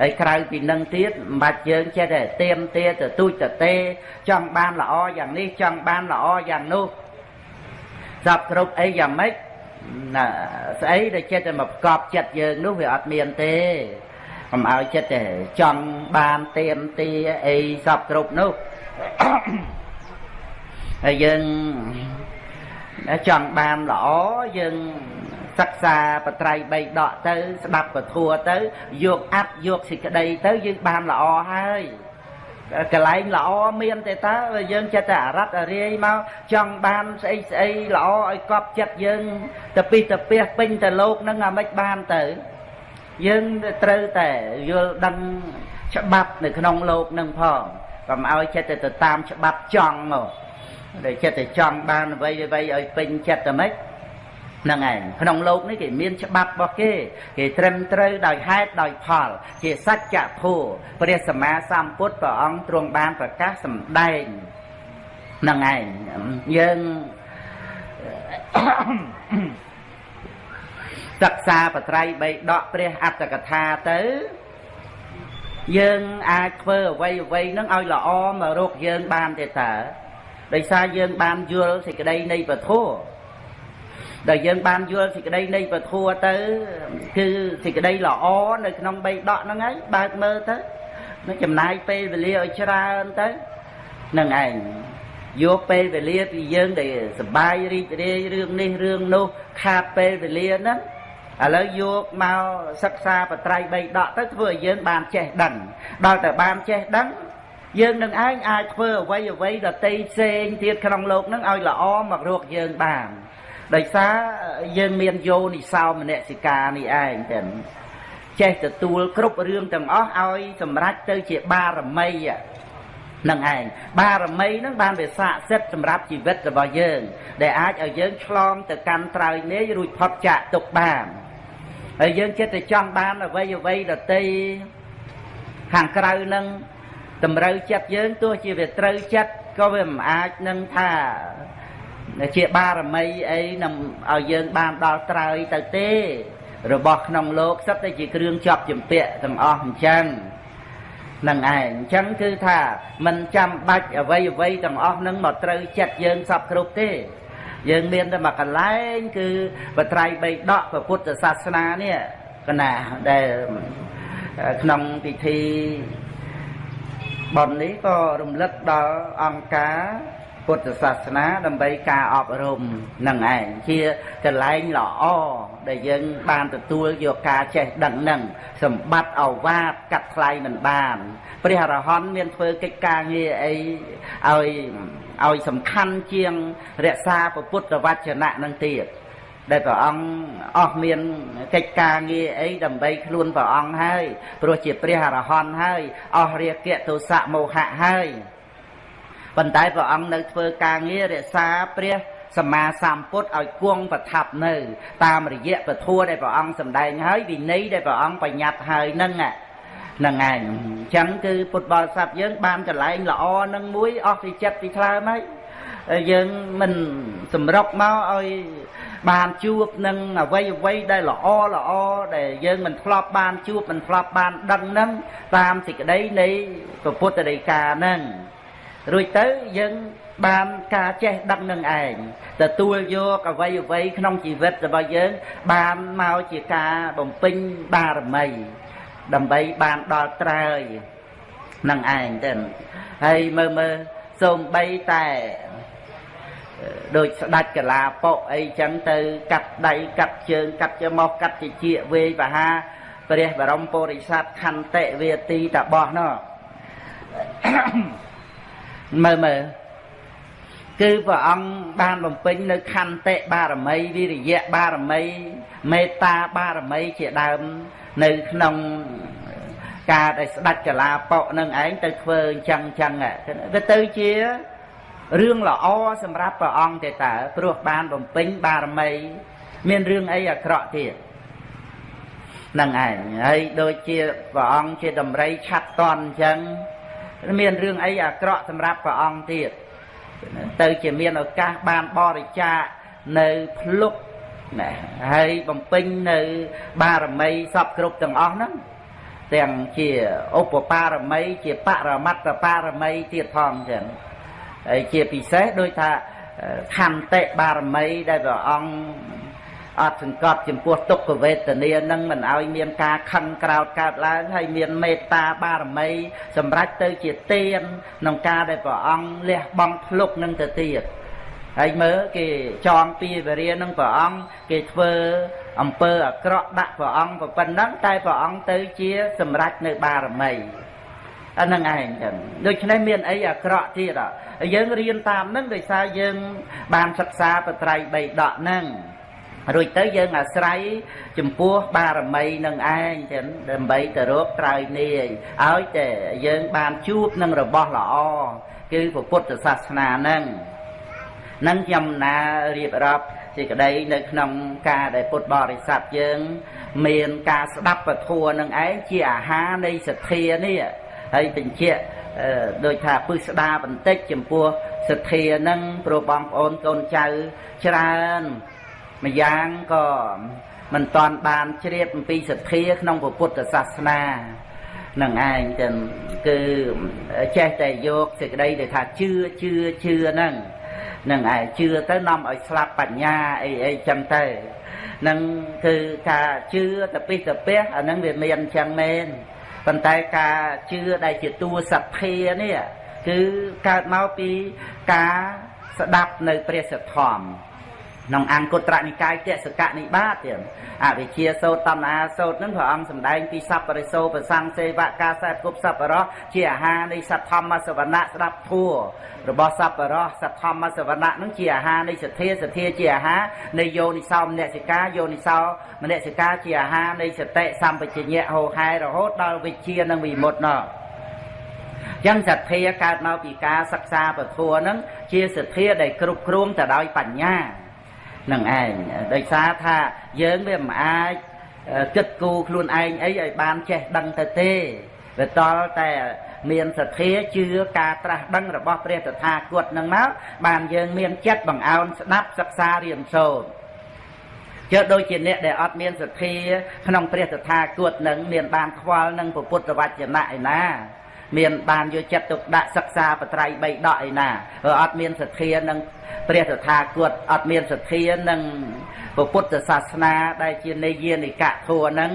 Speaker 1: ហើយក្រៅពីនឹងទៀតមិនបាច់យើងចេះតែទៀមទាទៅទូចទៅទេចង់បានល្អយ៉ាងនេះចង់បានល្អយ៉ាងនោះសពគ្រប់អីយ៉ាងម៉េច ណាស្អីដែលចិត្តតែមកប្រកបចិត្តយើងនោះវាអត់មានទេកុំឲ្យចិត្តតែចង់បានទៀមទាអីសពគ្រប់នោះហើយយើងចង់បានល្អយើងសិក្សាបត្រៃបីដកទៅ ស្ដាប់ពធัวទៅ យកអត្តយកសេចក្តីទៅយើងបានល្អហើយ កន្លែងល្អមានទេតើយើងចិត្តតែអរត់អរាយមកចង់បានស្អីស្អីល្អឲ្យកប់ចិត្តយើងទៅពីទៅពះពេញទៅលោកនឹងអាមិនបានទៅ យើងត្រូវតែយល់ដឹងច្បាប់នៅក្នុងលោកនឹងផងកុំឲ្យចិត្តទៅតាមច្បាប់ចង់មកដែលចិត្តតែចង់បានអ្វីអ្វីឲ្យពេញចិត្តតែម៉េចហ្នឹងឯងក្នុងលោកនេះគេមានច្បាប់របស់គេគេត្រឹមត្រូវដោយហេតុដោយផល ជាសច្ចធម៌ព្រះសម្មាសម្ពុទ្ធព្រះអង្គទ្រង់បានប្រកាសសម្ដែងនឹងឯងយើងសិក្សាបត្រៃបីដកព្រះអត្តកថាទៅយើងអាចធ្វើអ្វីអ្វីនឹងឲ្យល្អមករកយើងបានទេតើដោយសារយើងបានយល់សេចក្តីនៃពធោ ដែលយើងបានយល់សេចក្តីនៃពធัวទៅ គឺសេចក្តីល្អនៅក្នុងបីដកហ្នឹងហើយបើកមើលទៅនឹងចំណាយពេលវេលាឲ្យច្រើនទៅនឹងឯងយកពេលវេលាពីយើងដែលសបាយរីករាយរឿងនេះរឿងនោះខាតពេលវេលាហ្នឹងឥឡូវយកមកសិក្សាបត្រៃបីដកទៅធ្វើឲ្យយើងបានចេះដឹងដល់តែបានចេះដឹងយើងនឹងឯងអាចធ្វើអ្វីអ្វីដតីផ្សេងទៀតក្នុងលោកនឹងឲ្យល្អមករកយើងបាន ដោយសារយើងមានយោនិសោមនសិកានេះឯងតែចេះទទួលគ្រប់រឿងទាំងអស់ឲ្យសម្រេចទៅជាបារមីនឹងឯងបារមីនឹងបានវាស័ក្តិសិទ្ធសម្រាប់ជីវិតរបស់យើង ដែលអាចឲ្យយើងឆ្លងទៅកាន់ត្រើយនេះរួចផុតចាកទុកបានហើយយើងចិត្តតែចង់បានអ្វីអ្វីដតីខាងក្រៅនឹងតម្រូវចិត្តយើងទោះជាវាត្រូវចិត្តក៏វាមិនអាចនឹងថា ជាបារមីអីនឹងឲ្យយើងបានដល់ត្រើយទៅទេ របស់ក្នុងលោកសិតតែជាគ្រឿងជាប់ចម្ពាក់ទាំងអស់អញ្ចឹងនឹងឯងអញ្ចឹងគឺថាមិនចាំបាច់អ្វីអ្វីទាំងអស់នឹងមកត្រូវចិត្តយើងសពគ្រប់ទេ យើងមានតែមកកន្លែង គឺបត្រៃបីដកពុទ្ធសាសនានេះកណាដែលក្នុងពិធីប៉ុននេះក៏រំលឹកដល់អង្គការ ពុទ្ធសាសនាដើម្បីការអប់រំនឹងឯងជាកន្លែងល្អដែលយើងបានទទួលយកការចេះដឹងនឹងសម្បត្តិអវាទកាត់ថ្លៃមិនបានព្រះអរហន្តមានធ្វើកិច្ចការងារអីឲ្យឲ្យសំខាន់ជាងរក្សាពុទ្ធវចនៈនឹងទៀតដែលព្រះអង្គអស់មានកិច្ចការងារអីដើម្បីខ្លួនព្រះអង្គហើយព្រោះជាព្រះអរហន្តហើយអស់រាគៈទោសៈមោហៈហើយ ប៉ុន្តែព្រះអង្គនៅធ្វើការងាររក្សាព្រះសម្មាសម្ពុទ្ធឲ្យគង់ប្រថាប់នៅ តាមរយៈពធដែលព្រះអង្គសម្ដែងហើយវិន័យដែលព្រះអង្គបញ្ញត្តិហើយនឹងនឹងឯងអញ្ចឹងគឺពុទ្ធបរិស័ទយើង បានកន្លែងល្អនឹងមួយអស់ពីចិត្តពីថ្លើមហើយយើងមិនសម្រុកមកឲ្យបានជួបនឹងអវ័យអវ័យដែលល្អល្អដែលយើងមិនធ្លាប់បានជួបមិនធ្លាប់បានដឹងនឹងតាមសេចក្តីនៃពុទ្ធដីកានឹង រួចទៅយើងបានការចេះដឹងនឹងឯងទទួលយកអវ័យអវ័យក្នុងជីវិតរបស់យើង បានមកជាការបំពេញបារមី ដើម្បីបានដល់ត្រើយនឹងឯងទៅហើយមើលមើលសូម្បីតែដូចស្ដាច់កលាប៉ុអីចឹងទៅ កាត់ដៃកាត់ជើងកាត់ច្រមុះកាត់ជាជាវេបហាព្រះបរមពុរិស័ទខន្តិវេទីតបោះនោះ មើលមើលគឺព្រះអង្គបានបំពេញនៅខន្តិបារមីវិរិយៈបារមីមេត្តាបារមីជាដើម នៅក្នុងការដែលស្ដេចកលាប៉ុនឹងឯងទៅធ្វើអញ្ចឹងអញ្ចឹងវាទៅជារឿងល្អសម្រាប់ព្រះអង្គទេតើព្រោះបានបំពេញបារមី មានរឿងអីអាក្រក់ទៀតនឹងឯងហើយដូចជាព្រះអង្គជាតម្រៃឆាត់តន់អញ្ចឹង មានរឿងអីអាក្រក់សម្រាប់ព្រះអង្គទៀតទៅជាមានឱកាសបានបរិច្ចាគនៅភ្លុកណាហើយបំពេញនៅបារមីសពគ្រប់ទាំងអស់ហ្នឹងទាំងជាឧបបារមី ជាបរមត្តបារមីទៀតផងចឹងហើយជាពិសេសដូចថាខន្តិបារមីដែលព្រះអង្គ អត់សង្កត់ចំពោះទុក្ខវេទនានឹងមិនឲ្យមានការខឹងក្រោតកើតឡើងហើយមានមេត្តាបារមី សម្រាប់ទៅជាទានក្នុងការដែលព្រះអង្គលះបង់ភ្លុកនឹងទៅទៀតហើយមើលគេចងពីវរានឹងព្រះអង្គគេធ្វើអំពើអាក្រក់ដាក់ព្រះអង្គប៉ុណ្ណឹងតែព្រះអង្គទៅជាសម្រេចនៅបារមីអានឹងឯងចឹងដូច្នេះមានអីអាក្រក់ទៀតយើងរៀនតាមនឹងដោយសារយើងបានសិក្សាបត្រៃបីដកហ្នឹង រួចទៅយើងអាស្រ័យចំពោះបារមីនឹងឯងចឹងដើម្បីទៅរកត្រើយនាយឲ្យតែយើងបានជួបនឹងរបស់ល្អគឺពុទ្ធសាសនាហ្នឹងនឹងខ្ញុំណារៀបរាប់សេចក្តីនៅក្នុងការដែលពុទ្ធបរិស័ទយើង មានការស្ដាប់ពធัวនឹងឯងជាអាហារនៃសទ្ធានេះហើយបញ្ជាក់ដូចថាពឹស្ដាបន្តិចចំពោះសទ្ធានឹងព្រោះបងប្អូនកូនចៅច្រើន ម្យ៉ាងក៏មិនតាន់បានជ្រាបអំពីសទ្ធាក្នុងពុទ្ធសាសនានឹងឯងចឹងគឺចេះតែយកសេចក្តីដែលថាជឿជឿជឿហ្នឹងនឹងឯងជឿទៅនាំឲ្យស្លាប់បញ្ញាអីអីចឹងទៅនឹងគឺការជឿតពិសតពះអាហ្នឹងវាមានចឹងមែនប៉ុន្តែការជឿដែលជាតួសទ្ធានេះគឺកើតមកពីការស្ដាប់នៅព្រះសទ្ធម្ម ក្នុងអង្គត្រនិកាយតសកនិបាតទៀតអវិជាសោតតណ្ហាសោតនឹងព្រះអង្គសម្ដែងពីសัพបរិសោប្រសង្ឃសេវកាសែតគប់សัพបរោះជាអាហារនៃសទ្ធម្មសវណៈស្ដាប់ធัวរបស់សัพបរោះសទ្ធម្មសវណៈនឹងជាអាហារនៃសទ្ធាសទ្ធាជាអាហារនៃយោនិសោមនសិកាយោនិសោមនសិកាជាអាហារនៃសតិសម្បជញ្ញៈហោហែរហូតដល់វិជានិងវិមុតណោះចឹងសទ្ធាកើតមកពីការសិក្សាពធัวនឹងជាសទ្ធាដែលគ្រប់គ្រងទៅដោយបញ្ញា នឹងឯងដោយសារថាយើងវាមិនអាចគិតគូរខ្លួនឯងអីឲ្យបានចេះដឹងទៅទេវាតល់តែមានសទ្ធាជឿការត្រាស់ដឹងរបស់ព្រះតថាគតនឹងមកបានយើងមានចិត្តបង្អោនស្ដាប់សិក្សារៀនសូត្រជើដូចជាអ្នកដែលអត់មានសទ្ធាក្នុងព្រះតថាគតនឹងមានបានខ្វល់នឹងពុទ្ធវចនៈឯណា មានបានយកចិត្តទុកដាក់សិក្សាបត្រៃបីដកឯណាព្រោះអត់មានសទ្ធានឹងព្រះតថាគតអត់មានសទ្ធានឹងពុទ្ធសាសនាដែលជានិយានិកៈធัวហ្នឹង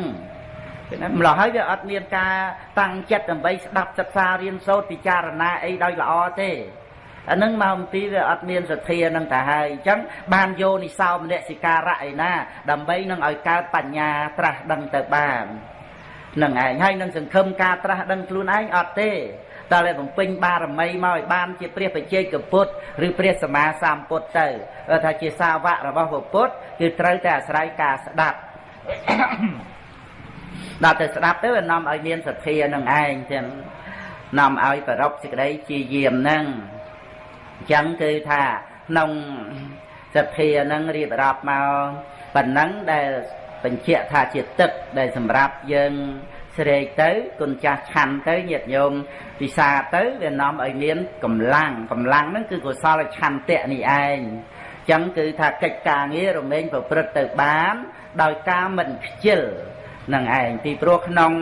Speaker 1: ម្ល៉េះហើយវាអត់មានការតាំងចិត្តដើម្បីស្ដាប់សិក្សារៀនសូត្រពិចារណាអីដោយល្អទេអានឹងមកអំពីវាអត់មានសទ្ធានឹងទៅហើយអញ្ចឹងបានយោនិសោមនសិការៈឯណា ដើម្បីនឹងឲ្យកើតបញ្ញាត្រាស់ដឹងទៅបាន នឹងឯងហើយនឹងសង្ឃឹមការត្រាស់ដឹងខ្លួនឯងអត់ទេតើតែបំពេញបារមីមកឲ្យបានជាព្រះបច្ចេកពុទ្ធឬព្រះសម្មាសម្ពុទ្ធទៅថាជាសាវករបស់ពុទ្ធគឺត្រូវតែអាស្រ័យការស្ដាប់ដល់ទៅស្ដាប់ទៅវានាំឲ្យមានសទ្ធានឹងឯងចឹងនាំឲ្យប្ររពសេចក្តីជាយាមនឹងអញ្ចឹងគឺថាក្នុងសទ្ធានឹងរៀបរាប់មកប៉ុណ្ណឹងដែល បញ្ជាក់ថាជាទឹកដែលសម្រាប់យើងស្រេកទៅគុណចាស់ឆាន់ទៅញាតិញោមពិសាទៅវានាំឲ្យមានកម្លាំងកម្លាំងហ្នឹងគឺកុសលឆន្ទៈនេះឯងចឹងគឺថាកិច្ចការងាររមែងប្រព្រឹត្តទៅបាន ដោយការមិនខ្ជិលនឹងឯងពីព្រោះក្នុង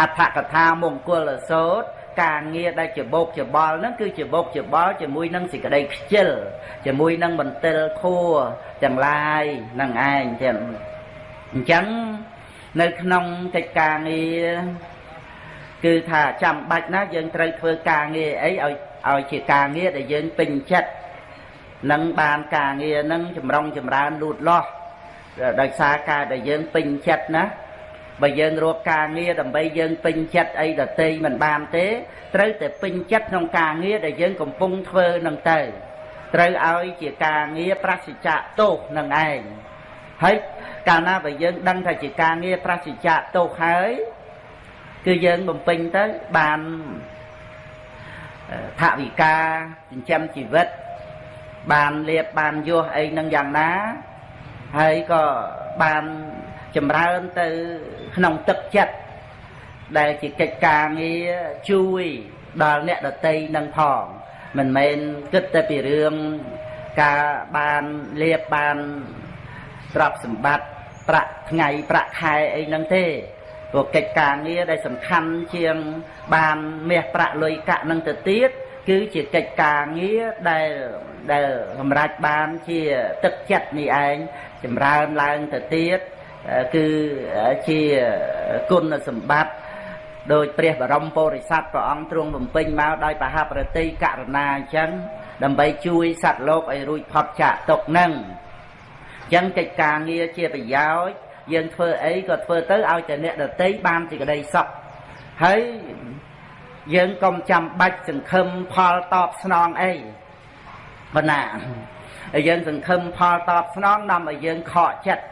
Speaker 1: អដ្ឋកថាមង្គលសោតការងារដែលជាបោកជាបល់ហ្នឹងគឺជាបោកជាបល់ជាមួយនឹងសេចក្តីខ្ជិលជាមួយនឹងមន្ទិលខួទាំងឡាយនឹងឯងចឹង អញ្ចឹងនៅក្នុងកិច្ចការងារគឺថាចាំបាច់ណាយើងត្រូវធ្វើការងារអីឲ្យឲ្យជាការងារដែលយើងពេញចិត្តនឹងបានការងារនឹងចម្រុងចម្រើនលូតលាស់ដោយសារការដែលយើងពេញចិត្តណាបើយើងរកការងារដើម្បីយើងពេញចិត្តអីដតីមិនបានទេត្រូវតែពេញចិត្តក្នុងការងារដែលយើងកំពុងធ្វើនឹងទៅត្រូវឲ្យជាការងារប្រសិជ្ជៈទោសនឹងឯង ហើយកាលណាបើយើងដឹងថាជាការងារប្រសិជ្ជៈទោសហើយគឺយើងបំពេញទៅបានថវិកាចិញ្ចឹមជីវិត បានលៀបបានយោះអីនឹងយ៉ាងណា ហើយក៏បានចម្រើនទៅក្នុងទឹកចិត្តដែលជាកិច្ចការងារជួយដល់អ្នកដតីនឹងផងមិនមែនគិតតែពីរឿងការបានលៀបបាន ទ្រព្យសម្បត្តិប្រាក់ថ្ងៃប្រាក់ខែអីហ្នឹងទេព្រោះកិច្ចការងារដែលសំខាន់ជាងបានមាសប្រាក់លុយកាក់នឹងទៅទៀតគឺជាកិច្ចការងារដែលដែលសម្រេចបានជាទឹកចិត្តនេះឯងចម្រើនឡើងទៅទៀតគឺជាគុណសម្បត្តិដោយព្រះបរមពុរិស័ទព្រះអង្គទ្រង់បំពេញមកដោយបហប្រតិករណាអញ្ចឹងដើម្បីជួយសត្វលោកឲ្យរួចផុតចាកទុកនឹងអញ្ចឹងកិច្ចការងារជាប្រយោជន៍យើងធ្វើអីក៏ធ្វើទៅឲ្យតែអ្នកដតីបានសេចក្តីសុខហើយយើងកុំចាំបាច់សង្ឃឹមផលតបស្នងអីប៉ុណ្ណាហើយយើងសង្ឃឹមផលតបស្នងនាំឲ្យយើងខកចិត្ត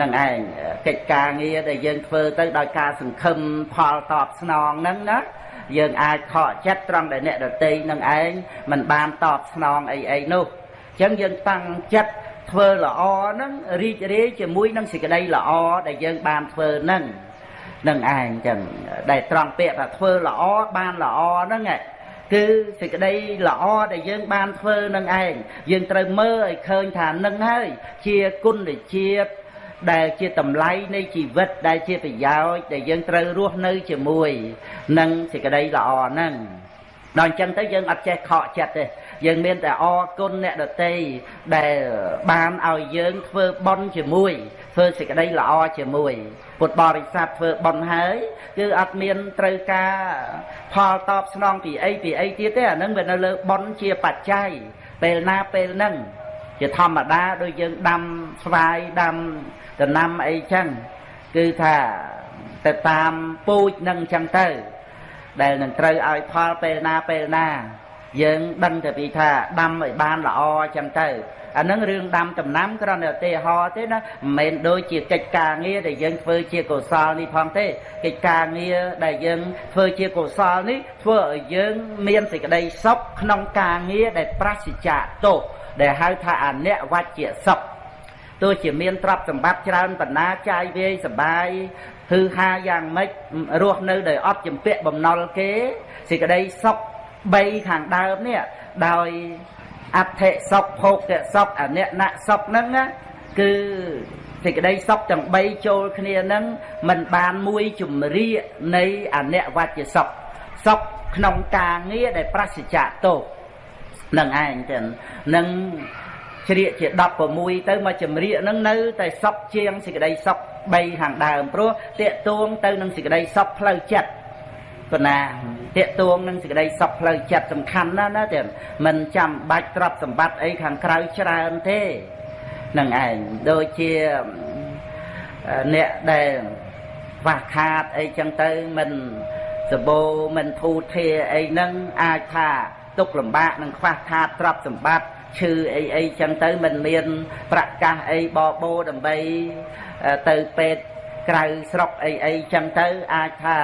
Speaker 1: នឹងឯងកិច្ចការងារដែលយើងធ្វើទៅដោយការសង្ឃឹមផលតបស្នងហ្នឹងណាយើងអាចខកចិត្តត្រង់ដែលអ្នកដតីនឹងឯងមិនបានតបស្នងអីអីនោះអញ្ចឹងយើងតាំងចិត្ត ធ្វើល្អហ្នឹងរីករាយជាមួយនឹងសេចក្តីល្អដែលយើងបានធ្វើហ្នឹងនឹងឯងចឹងដែលត្រង់ពាក្យថាធ្វើល្អបានល្អហ្នឹងគឺសេចក្តីល្អដែលយើងបានធ្វើនឹងឯងយើងត្រូវមើលឲ្យឃើញថានឹងហើយជាគុណជាតិដែលជាតម្លៃនៃជីវិតដែលជាប្រយោជន៍ដែលយើងត្រូវរស់នៅជាមួយនឹងសេចក្តីល្អហ្នឹងដល់អញ្ចឹងទៅយើងអត់ចេះខកចិត្តទេ យើងមានតែអរគុណអ្នកដតីដែលបានឲ្យយើងធ្វើបុណ្យជាមួយធ្វើសេចក្តីល្អជាមួយពុទ្ធបរិស័ទធ្វើបុណ្យហើយគឺអត់មានត្រូវការផលតបស្នងពីអីពីអីទៀតទេអានឹងវានៅលើបុណ្យជាបច្ច័យពេលណាពេលហ្នឹងជាធម្មតាដូចយើងដាំស្វាយដាំដំណាំអីចឹងគឺថាទៅតាមពូជនឹងចឹងទៅ ដែលនឹងត្រូវឲ្យផលពេលណាពេលណា យើងដឹងតែពីថាដាំឲ្យបានល្អចឹងទៅអានឹងរឿងដាំដំណាំគ្រាន់តែឧទាហរណ៍ទេណាមិនមែនដូចជាកិច្ចការងារដែលយើងធ្វើជាកុសលនេះផងទេកិច្ចការងារដែលយើងធ្វើជាកុសលនេះធ្វើឲ្យយើងមានសេចក្តីសុខក្នុងការងារដែលប្រសិជ្ជៈទោសដែលហៅថាអនិវច្ចៈសុខទោះជាមានទ្រព្យសម្បត្តិច្រើនបណ្ណាចាយវាយសបាយហឺហាយ៉ាងម៉េចរស់នៅដោយអត់ចម្ពាក់បំណុលគេសេចក្តីសុខ 3ខាងដើមនេះដោយអដ្ឋិសុខភោគៈសុខអនិណសុខហ្នឹងណាគឺសេចក្តីសុខទាំង3ចូលគ្នាហ្នឹងมันបានមួយជំរាកនៃអនិវច្ចសុខសុខក្នុងការងារដែលប្រសិជ្ជៈទោសនឹងឯងទៅនឹងជ្រៀកជា16ទៅមកចម្រៀកហ្នឹងនៅតែសុខជាងសេចក្តីសុខ3ខាងដើមព្រោះតេតួងទៅនឹងសេចក្តីសុខផ្លូវចិត្ត ប៉ុណ្ណាតេតួងនឹងសេចក្តីសុខផ្លូវចិត្តសំខាន់ណាស់ណាទៀតមិនចាំបាច់ទ្រព្យសម្បត្តិអីខាងក្រៅច្រើនទេនឹងឯងដូចជាអ្នកដែលខ្វះខាតអីចឹងទៅមិនសបោមិនធូធាអីហ្នឹងអាចថាទុកលំបាកនឹងខ្វះខាតទ្រព្យសម្បត្តិឈឺអីអីចឹងទៅមិនមាន ប្រកាសអីបបោដើម្បីទៅពេទ្យ ក្រៅស្រុកអីអីចឹងទៅអាចថា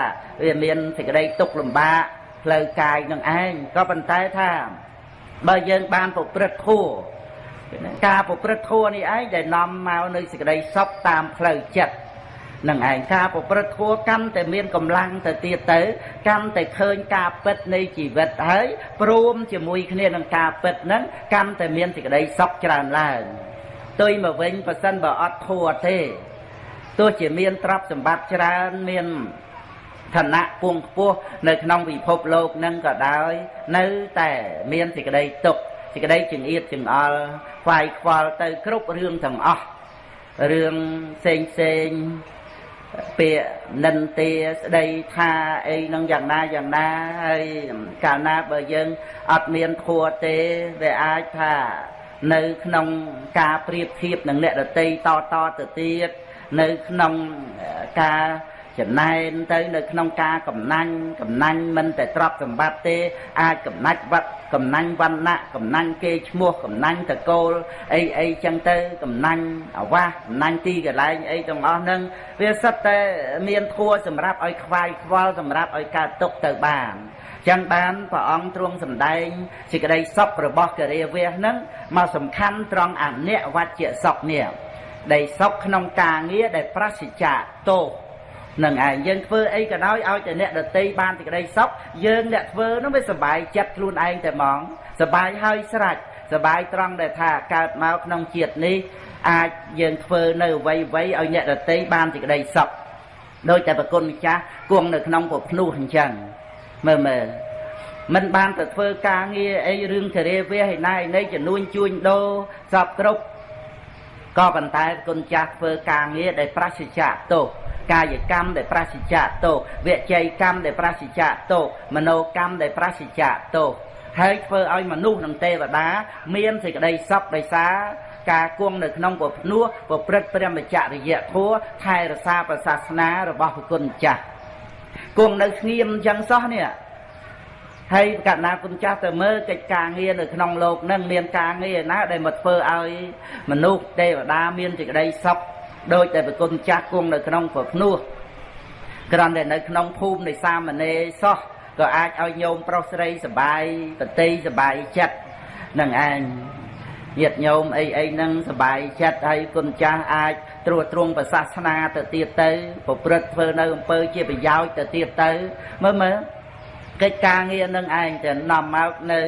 Speaker 1: វាមានសេចក្តីទុកលំបាកផ្លូវកាយនឹងឯងក៏ប៉ុន្តែថាបើយើងបានប្រព្រឹត្តធัวការប្រព្រឹត្តធัวនេះឯងដែលនាំមកនៅសេចក្តីសុខតាមផ្លូវចិត្តនឹងឯងការប្រព្រឹត្តធัวកាន់តែមានកម្លាំងទៅទៀតទៅកាន់តែឃើញការពិតនៃជីវិតហើយព្រមជាមួយគ្នានឹងការពិតហ្នឹងកាន់តែមានសេចក្តីសុខច្រើនឡើងទុយមកវិញប៉ះសិនបើអត់ធัวទេ ទោះជាមានទ្រព្យសម្បត្តិច្រើនមានឋានៈពងខ្ពស់នៅក្នុងពិភពលោកនឹងក៏ដោយ នៅតែមានសេចក្តីទុក្ខសេចក្តីចង្អៀតចង្អល់ខ្វាយខ្វល់ទៅគ្រប់រឿងទាំងអស់រឿងផ្សេងផ្សេងពាក្យនិន្ទាស្ដីថាអីនឹងយ៉ាងណាយ៉ាងណាហើយកាលណាបើយើងអត់មានធัวទេវាអាចថានៅក្នុងការប្រៀបធៀបនឹងអ្នកដតីតតទៅទៀត នៅក្នុងការចំណែនទៅនៅក្នុងការកំណាញ់កំណាញ់មិនតែទ្រព្យសម្បត្តិទេអាចកំណាច់វត្តកំណាញ់វណ្ណៈកំណាញ់គេឈ្មោះកំណាញ់តកូលអីអីចឹងទៅកំណាញ់អាវាសកំណាញ់ទីកន្លែងអីទាំងអស់ហ្នឹងវាសិតតែមានធัวសម្រាប់ឲ្យខ្វាយខ្វល់សម្រាប់ឲ្យកើតទុកទៅបានចឹងបានព្រះអង្គទ្រង់សម្ដែងសេចក្តីសុខរបស់ករាវៈហ្នឹងមកសំខាន់ត្រង់អនិវច្ចៈសុខនេះ ដែលសុខក្នុងការងារដែលប្រសិជ្ជៈទោសនឹងឯងយើងធ្វើអីក៏ដោយឲ្យតែអ្នកដតីបានសេចក្តីសុខយើងអ្នកធ្វើនោះវាសុបាយចិត្តខ្លួនឯងតែហ្មងសុបាយហើយស្រេចសុបាយត្រង់ដែលថាកើតមកក្នុងជាតិនេះអាចយើងធ្វើនៅអ្វីអ្វីឲ្យអ្នកដតីបានសេចក្តីសុខដោយតែប្រគុណម្ចាស់គង់នៅក្នុងពភ្នោះអញ្ចឹងមើលមើលមិនបានទៅធ្វើការងារអីរឿងចរិយាវាឯណាឯណីចំនួនជួញដូរសពគ្រប់ ក៏ប៉ុន្តែគុណចាស់ធ្វើការងារដែលប្រសិជ្ជៈទោសកាយកម្មដែលប្រសិជ្ជៈទោសវិច័យកម្មដែលប្រសិជ្ជៈទោសមโนកម្មដែលប្រសិជ្ជៈទោសហើយធ្វើឲ្យមនុស្សនិងទេវតា មានសេចក្តីសុខដោយសារការគង់នៅក្នុងពភ្នោះប្រព្រឹត្តព្រមចរិយធម៌ថែរក្សាប្រសាសនារបស់ព្រះគុណចាស់គង់នៅស្ងៀមអញ្ចឹងសោះនេះ ហើយកណ្ណាគុណចាស់ទៅមើលកិច្ចការងារនៅក្នុងលោកនឹងមានការងារណាដែលមកធ្វើឲ្យមនុស្សទេវតាមានសេចក្តីសុខដោយតែប្រគុណចាស់គង់នៅក្នុងប្រភ្នោះគ្រាន់តែនៅក្នុងភូមិនៃសាមណេរសោះក៏អាចឲ្យញោមប្រុសស្រីសបាយប្រតិសបាយចិត្តនឹងឯងញាតិញោមអីអីហ្នឹងសបាយចិត្តហើយគុណចាស់អាចត្រួតត្រងប្រសាសនាទៅទៀតទៅប្រព្រឹត្តធ្វើនៅអំពើជាប្រយោជន៍ទៅទៀតទៅមើលមើល កិច្ចការងារនឹងឯងទៅនាំមកនៅ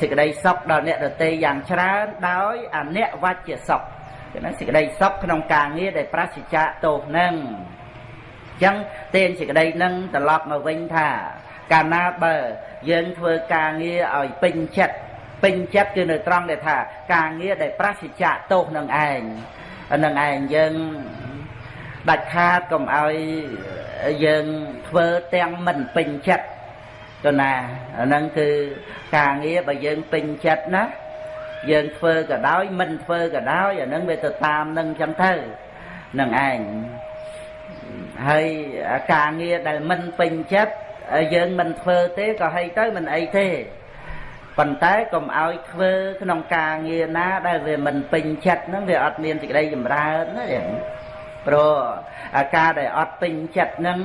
Speaker 1: សេចក្តីសុខដល់អ្នកដទៃយ៉ាងច្រើនដោយអនិវច្ចសុខគឺណាសេចក្តីសុខក្នុងការងារដែលប្រសិជ្ជៈទោសនឹងអញ្ចឹងទានសេចក្តីនឹងត្រឡប់មកវិញថា កាលណាបើយើងធ្វើការងារឲ្យពេញចិត្តពេញចិត្តគឺនៅត្រង់ដែលថា ការងារដែលប្រសិជ្ជៈទោសនឹងឯងនឹងឯងយើងដាច់ខាតកុំឲ្យយើងធ្វើទាំងមិនពេញចិត្ត ទៅណាអាហ្នឹងគឺការងារបើយើងពេញចិត្តណាយើងធ្វើក៏ដោយមិនធ្វើក៏ដោយអាហ្នឹងវាទៅតាមនឹងចឹងទៅនឹងឯងហើយការងារដែលមិនពេញចិត្តយើងមិនធ្វើទេក៏ហីទៅមិនអីទេប៉ុន្តែកុំឲ្យធ្វើក្នុងការងារណាដែលវាមិនពេញចិត្តហ្នឹងវាអត់មានសេចក្តីចម្រើនណា ព្រោះអាការដែលអត់ពេញចិត្តហ្នឹង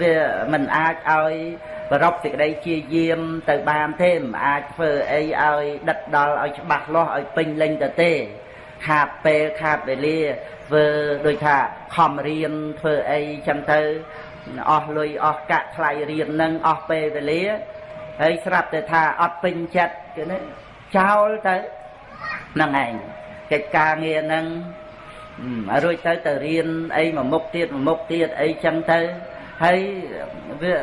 Speaker 1: វាមិនអាចឲ្យប្ររពសេចក្តីជាយាមទៅបានទេមិនអាចធ្វើអីឲ្យដិតដល់ឲ្យច្បាស់លាស់ឲ្យពេញលេញទៅទេ ខាតពេលខាតវេលាធ្វើដូចថាខំរៀនធ្វើអីចឹងទៅអស់លុយអស់កាក់ថ្លៃរៀននឹងអស់ពេលវេលាហើយស្រាប់តែថាអត់ពេញចិត្តគឺនេះចោលទៅហ្នឹងឯងកិច្ចការងារហ្នឹង រួចទៅទៅរៀនអីមួយមុខទៀតមួយមុខទៀតអីចឹងទៅហើយវា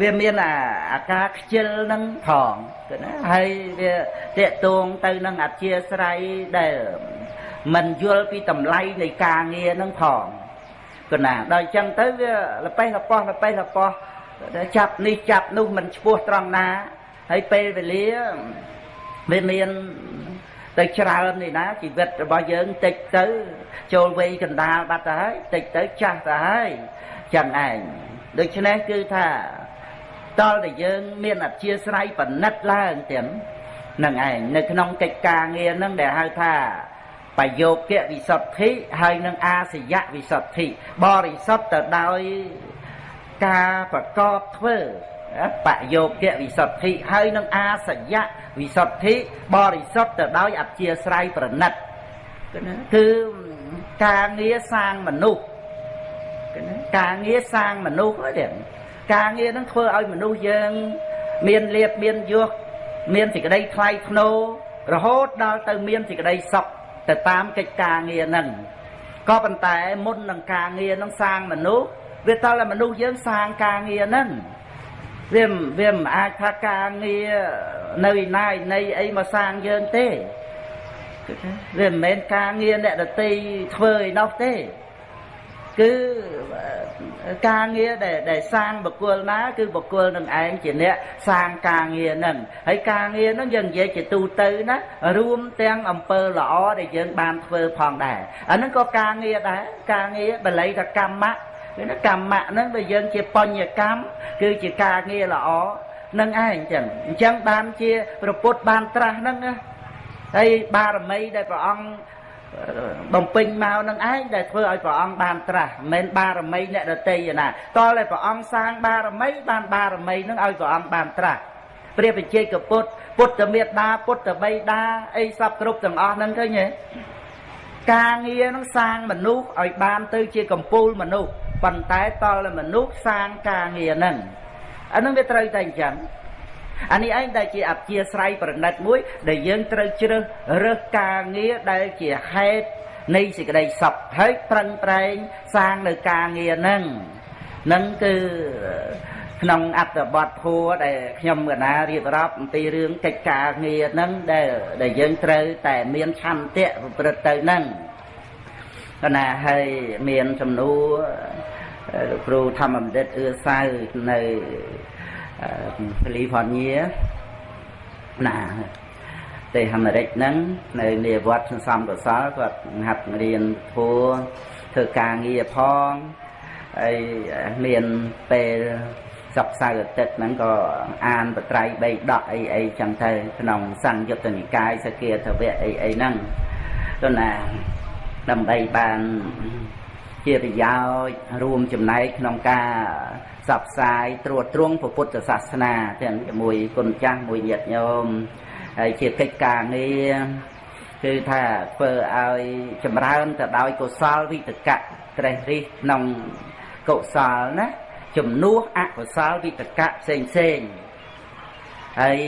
Speaker 1: វាមានអាអាការខ្ជិលនឹងផងគឺណាហើយវាតេតួងទៅនឹងអធិស្រ័យដែលមិនយល់ពីតម្លៃនៃការងារនឹងផងគឺណាដល់អញ្ចឹងទៅវាលប៉េះលប៉ោះលប៉េះលប៉ោះចាប់នេះចាប់នោះមិនឈ្មោះត្រង់ណាហើយពេលវេលាវាមាន ទៅច្រើននេះណាជីវិតរបស់យើងតិចទៅចូលវ័យកណ្ដាលបាត់ទៅហើយតិចទៅចាស់ទៅហើយចឹងឯងដូច្នេះគឺថាតលតែយើងមានអធិស្រ័យបណិតឡើងទៀតនឹងឯងនៅក្នុងកិច្ចការងារនឹងដែលហៅថាបយោគៈវិសុទ្ធិហើយនឹងអាសយៈវិសុទ្ធិបរិសុទ្ធទៅដោយការប្រកបធ្វើ បយោគៈវិសុទ្ធិហើយនឹងអាសយៈវិសុទ្ធិបរិសុទ្ធទៅដោយអធិស្រ័យប្រណិតគឺការងារសាងមនុស្សការងារសាងមនុស្សហ្នឹងការងារហ្នឹងធ្វើឲ្យមនុស្សយើង មានលៀបមានយសមានសេចក្តីថ្លៃថ្នូររហូតដល់ទៅមានសេចក្តីសុខទៅតាមកិច្ចការងារហ្នឹងក៏ប៉ុន្តែមុននឹងការងារហ្នឹងសាងមនុស្សវាតតែមនុស្សយើងសាងការងារហ្នឹង វាវាមិនអាចថាការងារនៅឯណាឯណីអីមកសាងយើងទេវាមិនមែនការងារអ្នកដតីធ្វើឯនោះទេ គឺការងារដែលដែលសាងបុគ្គលណា គឺបុគ្គលនឹងឯងជាអ្នកសាងការងារនឹងហើយការងារនឹងយើងនិយាយជាទូទៅណារួមទាំងអំពើល្អដែលយើងបានធ្វើផងដែរអានឹងក៏ការងារដែរការងារបល័យថាកម្មៈ គឺណាកម្មៈហ្នឹងបើយើងជាបញ្ញកម្មគឺជាការងារល្អនឹងឯងចឹងអញ្ចឹងបានជាប្រពុតបានត្រាស់ហ្នឹងណាហើយបារមីដែលព្រះអង្គបំពេញមកនឹងឯងដែលធ្វើឲ្យព្រះអង្គបានត្រាស់មិនមែនបារមីអ្នកដតីណាតើតែព្រះអង្គសាងបារមីបានបារមីនឹងឲ្យព្រះអង្គបានត្រាស់ព្រះបច្ចេកពុទ្ធពុទ្ធមេត្តាពុទ្ធបិតាអីសពគ្រប់ទាំងអស់ហ្នឹងឃើញទេការងារនឹងសាងមនុស្សឲ្យបានទៅជាកម្ពូលមនុស្ស ប៉ុន្តែតលមនុស្សសាងការងារហ្នឹងអានឹងវាត្រូវតែអញ្ចឹងអានេះឯងដែលជាអធិស្រ័យប្រណិតមួយ ដែលយើងត្រូវជ្រើសរើសការងារដែលជាហេតុនៃសេចក្តីសុខហើយប្រឹងប្រែងសាងនៅការងារហ្នឹងនឹងគឺក្នុងអត្តបទធัวដែលខ្ញុំកណារៀបរាប់អំពីរឿងកិច្ចការងារហ្នឹងដែលដែលយើងត្រូវតែមានឆន្ទៈប្រព្រឹត្តទៅហ្នឹង កណាហើយមានសំណួរលោកគ្រូធម្មបណ្ឌិតអឿសៅនៅកាលីហ្វ័រញ៉ាណាទេអាមេរិកហ្នឹងនៅនាវត្តសន្សំកសលគាត់ហាត់រៀនធัวធ្វើការងារផងហើយមានពេលសប្តាហ៍អាទិត្យហ្នឹងក៏អានបត្រៃបីដកអីអីចឹងទៅក្នុងសង្យុត្តនិកាយសគាធវៈអីអីហ្នឹងទៅណា ដើម្បីបានជាប្រយោជន៍រួមចំណែកក្នុងការផ្សព្វផ្សាយត្រួតត្រងពុទ្ធសាសនាទាំងជាមួយគុណចាស់មួយញាតិញោមហើយជាកិច្ចការងារគឺថាធ្វើឲ្យចម្រើនទៅដោយកុសលវិតកៈត្រេះរិះក្នុងកុសលណាជំនួសអកុសលវិតកៈផ្សេងផ្សេងហើយ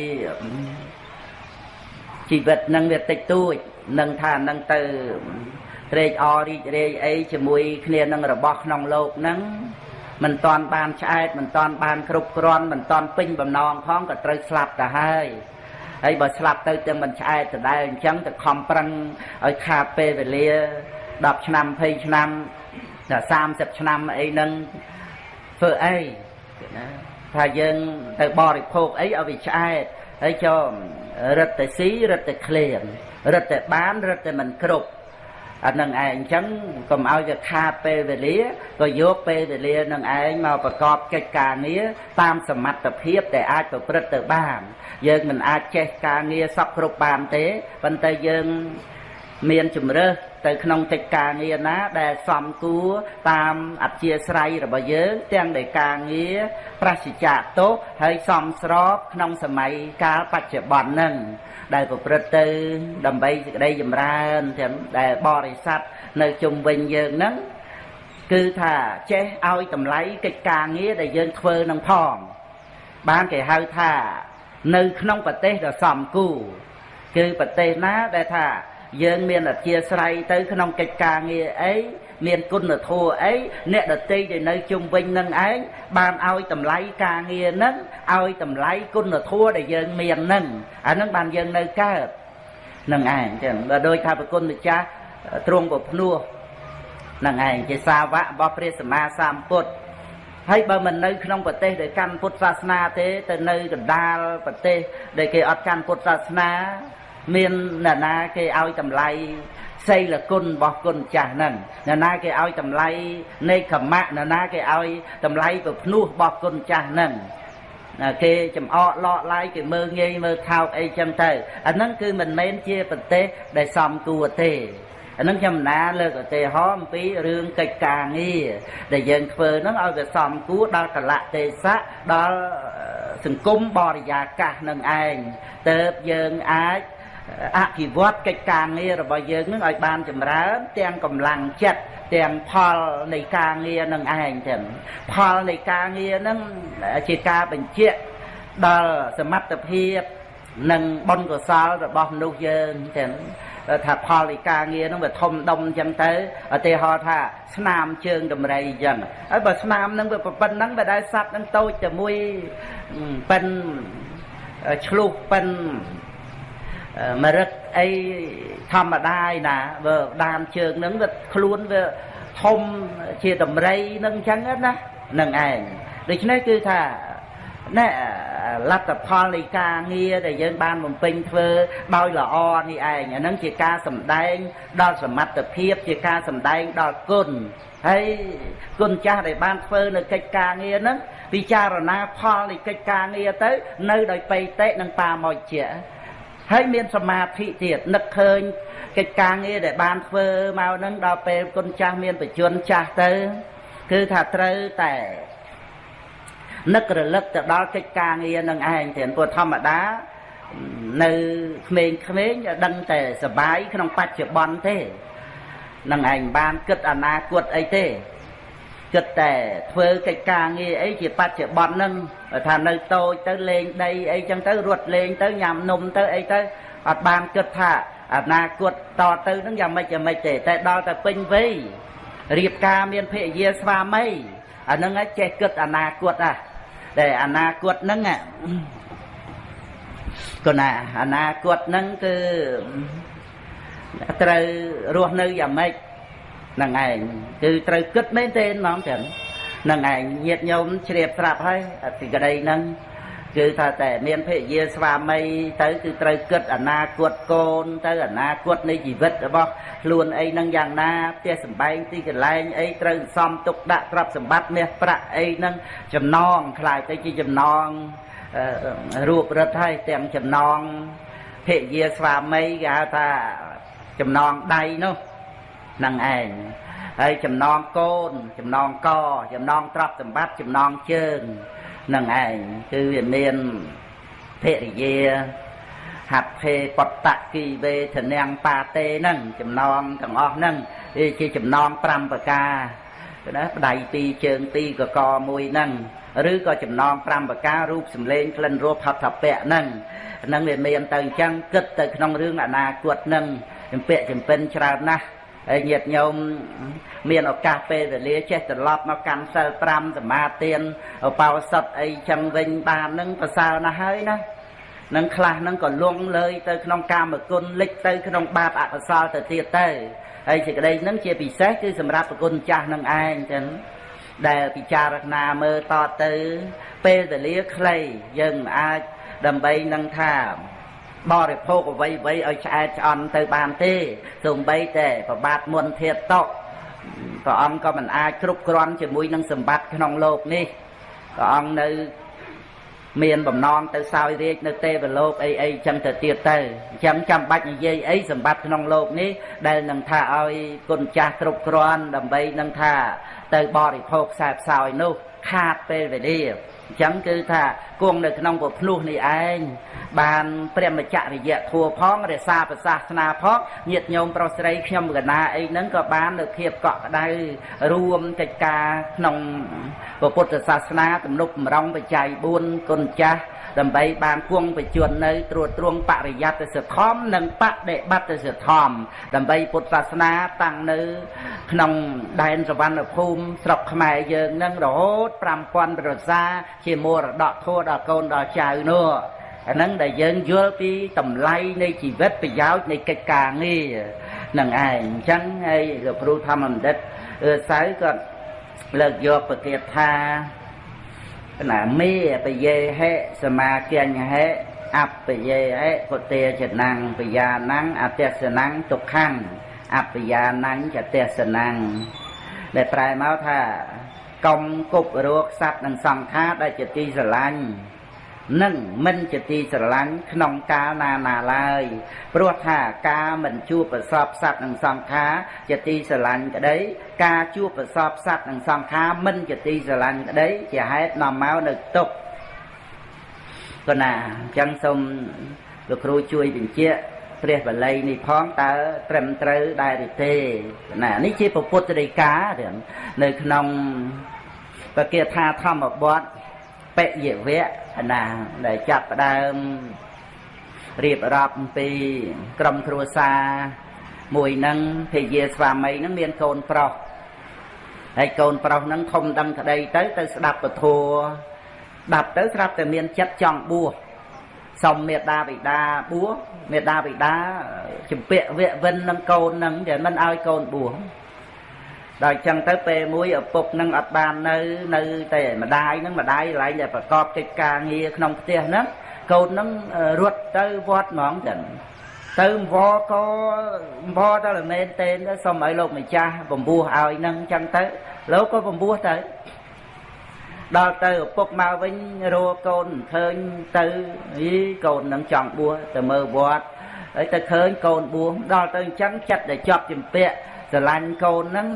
Speaker 1: ជីវិតនឹងវាតិចតួចនឹងថានឹងទៅត្រេកអររីករាយអីជាមួយគ្នានឹងរបស់ក្នុងលោកហ្នឹងមិនតាន់បានឆ្អែតមិនតាន់បានគ្រប់គ្រាន់មិនតាន់ពេញបំណងផងក៏ត្រូវស្លាប់ទៅហើយហើយបើស្លាប់ទៅទាំងមិនឆ្អែតដដែលអញ្ចឹងទៅខំប្រឹងឲ្យខាតពេលវេលា10ឆ្នាំ20ឆ្នាំ30ឆ្នាំអីហ្នឹងធ្វើអីណាថាយើងទៅបរិភោគអីឲ្យវាឆ្អែតហើយចូលរឹតតែស៊ីរឹតតែឃ្លានរឹតតែបានរឹតតែមិនគ្រប់ អានឹងឯងអញ្ចឹងកុំឲ្យវាខាតពេលវេលាក៏យកពេលវេលានឹងឯងមកប្រកបកិច្ចការងារតាមសមត្ថភាពដែលអាចប្រព្រឹត្តទៅបាន យើងមិនអាចចេះការងារសពគ្រប់បានទេប៉ុន្តែយើងមានជំរើស ទៅក្នុងកិច្ចការងារណា ដែលសំគួរតាមអធិស្រ័យរបស់យើង ទាំងដែលការងារប្រសិជ្ជៈទោសហើយសំស្របក្នុងសម័យកាលបច្ចុប្បន្នហ្នឹងដែលប្រព្រឹត្តទៅ ដើម្បីសេចក្តីចម្រើនទាំងដែលបរិស័ទនៅជុំវិញយើងហ្នឹងគឺថាចេះឲ្យតម្លៃកិច្ចការងារដែលយើងធ្វើនឹងផងបានគេហៅថា នៅក្នុងប្រទេសដ៏សំគូគឺប្រទេសណាដែលថា យើងមានអធិស្រ័យទៅក្នុងកិច្ចការងារអីមានគុណធម៌អីអ្នកដតីដែលនៅជុំវិញនឹងឯងបានឲ្យតម្លៃការងារនឹងឲ្យតម្លៃគុណធម៌ដែលយើងមាននឹងអានឹងបានយើងនៅកើតនឹងឯងចឹងបើដូចថាប្រគុណម្ចាស់ទ្រង់ប្រភ្នោះនឹងឯងជាសាវករបស់ព្រះសម្មាសម្ពុទ្ធហើយបើមិននៅក្នុងប្រទេសដែលកាន់ពុទ្ធសាសនាទេទៅនៅកណ្ដាលប្រទេសដែលគេអត់កាន់ពុទ្ធសាសនា មានអ្នកណាគេឲ្យតម្លៃសីលគុណរបស់គុណចាស់ហ្នឹងអ្នកណាគេឲ្យតម្លៃនៃកម្មៈអ្នកណាគេឲ្យតម្លៃប្រភ្នោះរបស់គុណចាស់ហ្នឹងគេចំអកលក់ឡាយគេមើងងាយមើលថោកអីចឹងទៅអាហ្នឹងគឺមិនមែនជាប្រទេសដែលសំគួរទេអានឹងខ្ញុំណាលើកឧទាហរណ៍អំពីរឿងកិច្ចការងារដែលយើងធ្វើហ្នឹងឲ្យវាសមគួរដល់កលៈទេសៈដល់សង្គមបរិយាកាសនឹងឯងទៅយើងអាច អភិវឌ្ឍកិច្ចការងាររបស់យើងនឹងឲ្យបានចម្រើន ទាំងកម្លាំងចិត្តទាំងផលនៃការងារនឹងឯងចឹងផលនៃការងារនឹងជាការបញ្ជាក់ដល់សមត្ថភាពនិងបុណ្យកុសលរបស់មនុស្សយើងចឹងថាផលនៃការងារនឹងវាធំដុំចឹងទៅឧទាហរណ៍ថាស្នាមជើងដំរីចឹងហើយបើស្នាមនឹងវាប៉ុណ្ណឹងបើដែលសัตว์នឹងតូចតែមួយប៉ិនឆ្លុះប៉ិន មរឹកអីធម្មតាឯណាបើដានជើងហ្នឹងវាខ្លួនវាធំជាតម្រៃនឹងអញ្ចឹងណានឹងឯងដូច្នេះគឺថាណែលទ្ធផលនៃការងារដែលយើងបានបំពេញធ្វើដោយល្អនេះឯងអាហ្នឹងជាការសម្ដែងដល់សមត្ថភាពជាការសម្ដែងដល់គុណហើយគុណចាស់ដែលបានធ្វើនៅកិច្ចការងារហ្នឹងពិចារណាផលនៃកិច្ចការងារទៅ នៅដោយបៃតេនិងបាមកជា ហើយមានសមាធិទៀតនឹកឃើញកិច្ចការងារដែលបានធ្វើមកនឹងដល់ពេលគុណចាស់មានបច្ចុប្បន្នចាស់ទៅ គឺថាត្រូវតែនឹករលឹកទៅដល់កិច្ចការងារនឹងឯងទៀតព្រោះធម្មតានៅក្មេងៗដឹងតែសបាយក្នុងបច្ចុប្បន្នទេនឹងឯងបានគិតអនាគតអីទេ គិតតែធ្វើកិច្ចការងារអីជាបច្ចុប្បន្នហ្នឹងថានៅតូចទៅលេងដីអីចឹងទៅរត់លេងទៅញ៉ាំនំទៅអីទៅអត់បានគិតថាអនាគតតទៅហ្នឹងយ៉ាងម៉េចយ៉ាងម៉េចទេតែដល់តែពេញវ័យរៀបការមានភរិយាស្វាមីអាហ្នឹងឯងចេះគិតអនាគតហ่ะតែអនាគតហ្នឹងក៏ណាអនាគតហ្នឹងគឺត្រូវរស់នៅយ៉ាងម៉េចហ្នឹងឯងគឺត្រូវគិតមែនទេហ្មងចឹងហ្នឹងឯងញាតញោមជ្រាបស្រាប់ហើយអតិក្តីហ្នឹងគឺថាតែមានភរិយាស្វាមីទៅគឺត្រូវគិតអនាគតកូន ទៅអនាគតនៃជីវិតរបស់ខ្លួនអីនឹងយ៉ាងណាផ្ទះសម្បែងទីកន្លែងអីត្រូវសំទុកដាក់ទ្រព្យសម្បត្តិមាសប្រាក់អីនឹងចំណងខ្លាយទៅជាចំណងរូបរិទ្ធហើយទាំងចំណងភរិយាស្វាមីគេហៅថាចំណងដៃនោះ នឹងឯងហើយចំណងកូន ចំណងក ចំណងទ្រព្យសម្បត្តិចំណងជើងនឹងឯងគឺវាមានភរិយាហត្ថភេបតគីវេធនាងបាតេហ្នឹងចំណងទាំងអស់ហ្នឹងវាជាចំណង5ប្រការណាប្ដៃពីរជើងពីរកកមួយហ្នឹងឬក៏ចំណង5ប្រការរូបសម្លេងក្លិនរសផតពៈហ្នឹងហ្នឹងវាមានទៅអញ្ចឹងគិតទៅក្នុងរឿងអនាគតហ្នឹងចម្ពាក់ចម្ពិនច្រើនណាស់ ហើយញាតិញោមមានឱកាសពេលវេលាចេះត្រឡប់មកកាន់សិល5សមាទានបោសុតអីចឹងវិញបាននឹងប្រសើរណាស់ហើយណានឹងខ្លះនឹងក៏លងលើយទៅក្នុងកាមគុណលិចទៅក្នុងបាបអកុសលទៅទៀតទៅហើយសេចក្តីនឹងជាពិសេសគឺសម្រាប់ប្រគុណចាស់នឹងឯងចឹងដែលពិចារណាមើលតទៅពេលវេលាខ្លីយើងមិនអាចដើម្បីនឹងថា បរិភោគអ្វីអ្វីឲ្យឆ្អែតឆ្អន់ទៅបានទេសូម្បីតែប្របាទមុនធាតតកព្រះអង្គក៏មិនអាចគ្រប់គ្រាន់ជាមួយនឹងសម្បត្តិក្នុងโลกនេះព្រះអង្គនៅមានបំណងទៅសោយរាជនៅទេវលោកអីអីចឹងទៅទៀតទៅអញ្ចឹងចាំបាច់និយាយអីសម្បត្តិក្នុងโลกនេះដែលនឹងថាឲ្យគុណចាស់គ្រប់គ្រាន់ដើម្បីនឹងថាទៅបរិភោគខ្សែផ្សោយនោះ ខាតពេលវេលាអញ្ចឹងគឺថាគង់នៅក្នុងពភ្នោះនេះឯងបានព្រះមច្ចរិយធัวផងរក្សាប្រសាសនាផងញាតញោមប្រុសស្រីខ្ញុំកណាអីហ្នឹងក៏បាននៅភាពកក់ក្ដៅរួមកិច្ចការក្នុងពុទ្ធសាសនាទំនុកបំរុងបច្ច័យ4គុណចាស់ ដើម្បីបានគង់បជននៅត្រួតត្រងបរិយត្តិសធម្មនិងបដិបត្តិសធម្មដើម្បីពុទ្ធសាសនាតាំងនៅ ក្នុងដែនសវណ្ណភូមិស្រុកខ្មែរយើងនឹងរហូត5000ប្រសាជាមរតកធัวដល់កូនដល់ចៅនោះអាហ្នឹងដែលយើងយល់ពីតម្លៃនៃជីវិតប្រយោជន៍នៃកិច្ចការងារនឹងឯងអញ្ចឹងហើយលោកគ្រូធម្មបណ្ឌិតអឺសៅក៏លើកយកប្រកាសថា ណាមេបយេហេសមាគញ្ញហេអបយេហេពុទេចណងបយាណងអទេសណងទុក្ខំអបយាណងចទេសណងដែលប្រែមកថាកុំគប់រោគសัตว์និងសង្ខារដែលជាទីស្រឡាញ់ នឹងមិនជាទីស្រឡាញ់ក្នុងកាលណាណាឡើយព្រោះថាការមិនជួបប្រសពសត្វនិងសង្ខារជាទីស្រឡាញ់ក្តី ការជួបប្រសពសត្វនិងសង្ខារមិនជាទីស្រឡាញ់ក្តី ជាហេតុនាំមកនៅទុក្ខក៏ណាអញ្ចឹងសូមលោកគ្រូជួយបញ្ជាក់ព្រះបល័យនេះផងតើត្រឹមត្រូវដែរឬទេណានេះជាពុទ្ធដីកានៅក្នុងបកាថាធម្មបទបិយវៈ ណាដែលចាប់ផ្ដើមរៀបរាប់អំពីក្រុមគ្រួសារមួយនឹងភរិយាស្វាមីនឹងមានកូនប្រុសហើយកូនប្រុសនឹងធំដឹងក្តីទៅទៅស្ដាប់ពធัวដាប់ទៅស្រាប់តែមានចិត្តចង់បួសសុំមេដាបិតាបួសមេដាបិតាជំពាក់វៈវិននឹងកូននឹងតែមិនឲ្យកូនបួស ដល់ចឹងទៅពេលមួយឪពុកនឹងអត់បាននៅនៅតែម្ដាយនឹងម្ដាយកន្លែងដែលប្រកបកិច្ចការងារក្នុងផ្ទះហ្នឹងកូននឹងរត់ទៅវត្តហ្មងចឹងទៅវក៏វទៅល្មែនទេទៅសុំឲ្យលោកម្ចាស់បំពោះឲ្យនឹងចឹងទៅលោកក៏បំពោះទៅដល់ទៅឪពុកមកវិញរកកូនឃើញទៅអីកូននឹងចង់បួសទៅមើលវត្តហើយទៅឃើញកូនបួសដល់ទៅអញ្ចឹងចិត្តតែជាប់ជំពាក់ ស្រឡាញ់កូនហ្នឹង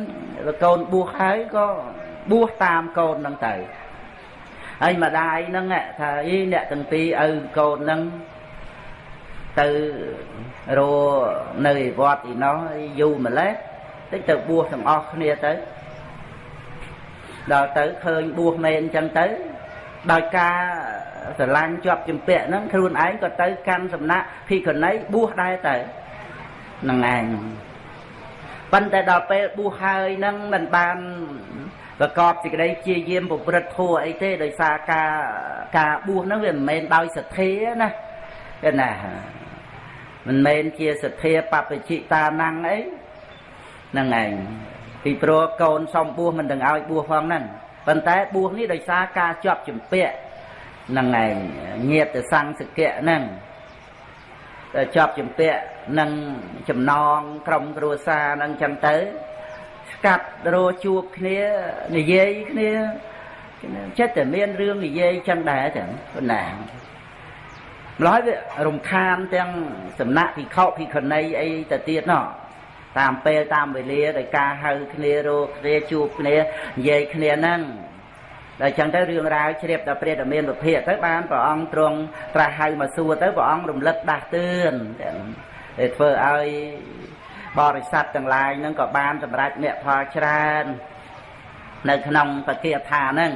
Speaker 1: កូនបួសហើយក៏បួសតាមកូនហ្នឹងទៅហើយម្ដាយហ្នឹងថាអីអ្នកទាំងពីរឪកូនហ្នឹងទៅរនៅវត្តឯណោះយូរម្លេះតិចទៅបួសទាំងអស់គ្នាទៅដល់ទៅឃើញបួសមែនអញ្ចឹងទៅដោយការស្រឡាញ់ជាប់ជំពាក់ហ្នឹងខ្លួនឯងក៏ទៅកាន់សំណាក់ភិក្ខុនីបួសដែរទៅនឹងឯង ប៉ុន្តែដល់ពេលបួសហើយនឹងមិនបានប្រកបសេចក្តីជាយាមប្រព្រឹត្តធัวអីទេដោយសារការការបួសហ្នឹងវាមិនមែនដោយសទ្ធាណាគេណាមិនមែនជាសទ្ធាបព្វជិតាណੰអីហ្នឹងឯងពីព្រោះកូនសំបួសមិនដឹងឲ្យបួសផងហ្នឹងប៉ុន្តែបួសនេះដោយសារការជាប់ជំពាក់ហ្នឹងឯងញាតសង្សកៈហ្នឹង ជាប់ជំពាក់នឹងចំណងក្រុមគ្រួសារហ្នឹងចឹងទៅ ស្កាត់រោជួបគ្នានិយាយគ្នាចិត្តតែមានរឿងនិយាយចឹងដែរចឹងប៉ុណ្ណាម្ល៉េះវារំខានទាំងសំណាក់ភិក្ខុភិក្ខុនីអីទៅទៀតណោះតាមពេលតាមវេលាដោយការហៅគ្នារោគ្នាជួបគ្នានិយាយគ្នាហ្នឹង ដល់ចឹងទៅរឿងរ៉ាវជ្រាបដល់ព្រះតមានវិភាកទៅបានព្រះអង្គទ្រង់ត្រាស់ហៅមកសួរទៅព្រះអង្គរំលឹកដាស់តឿនដែលធ្វើឲ្យបរិស័ទទាំងឡាយហ្នឹងក៏បានសម្រេចមគ្គផលច្រើននៅក្នុងបកិយថាហ្នឹង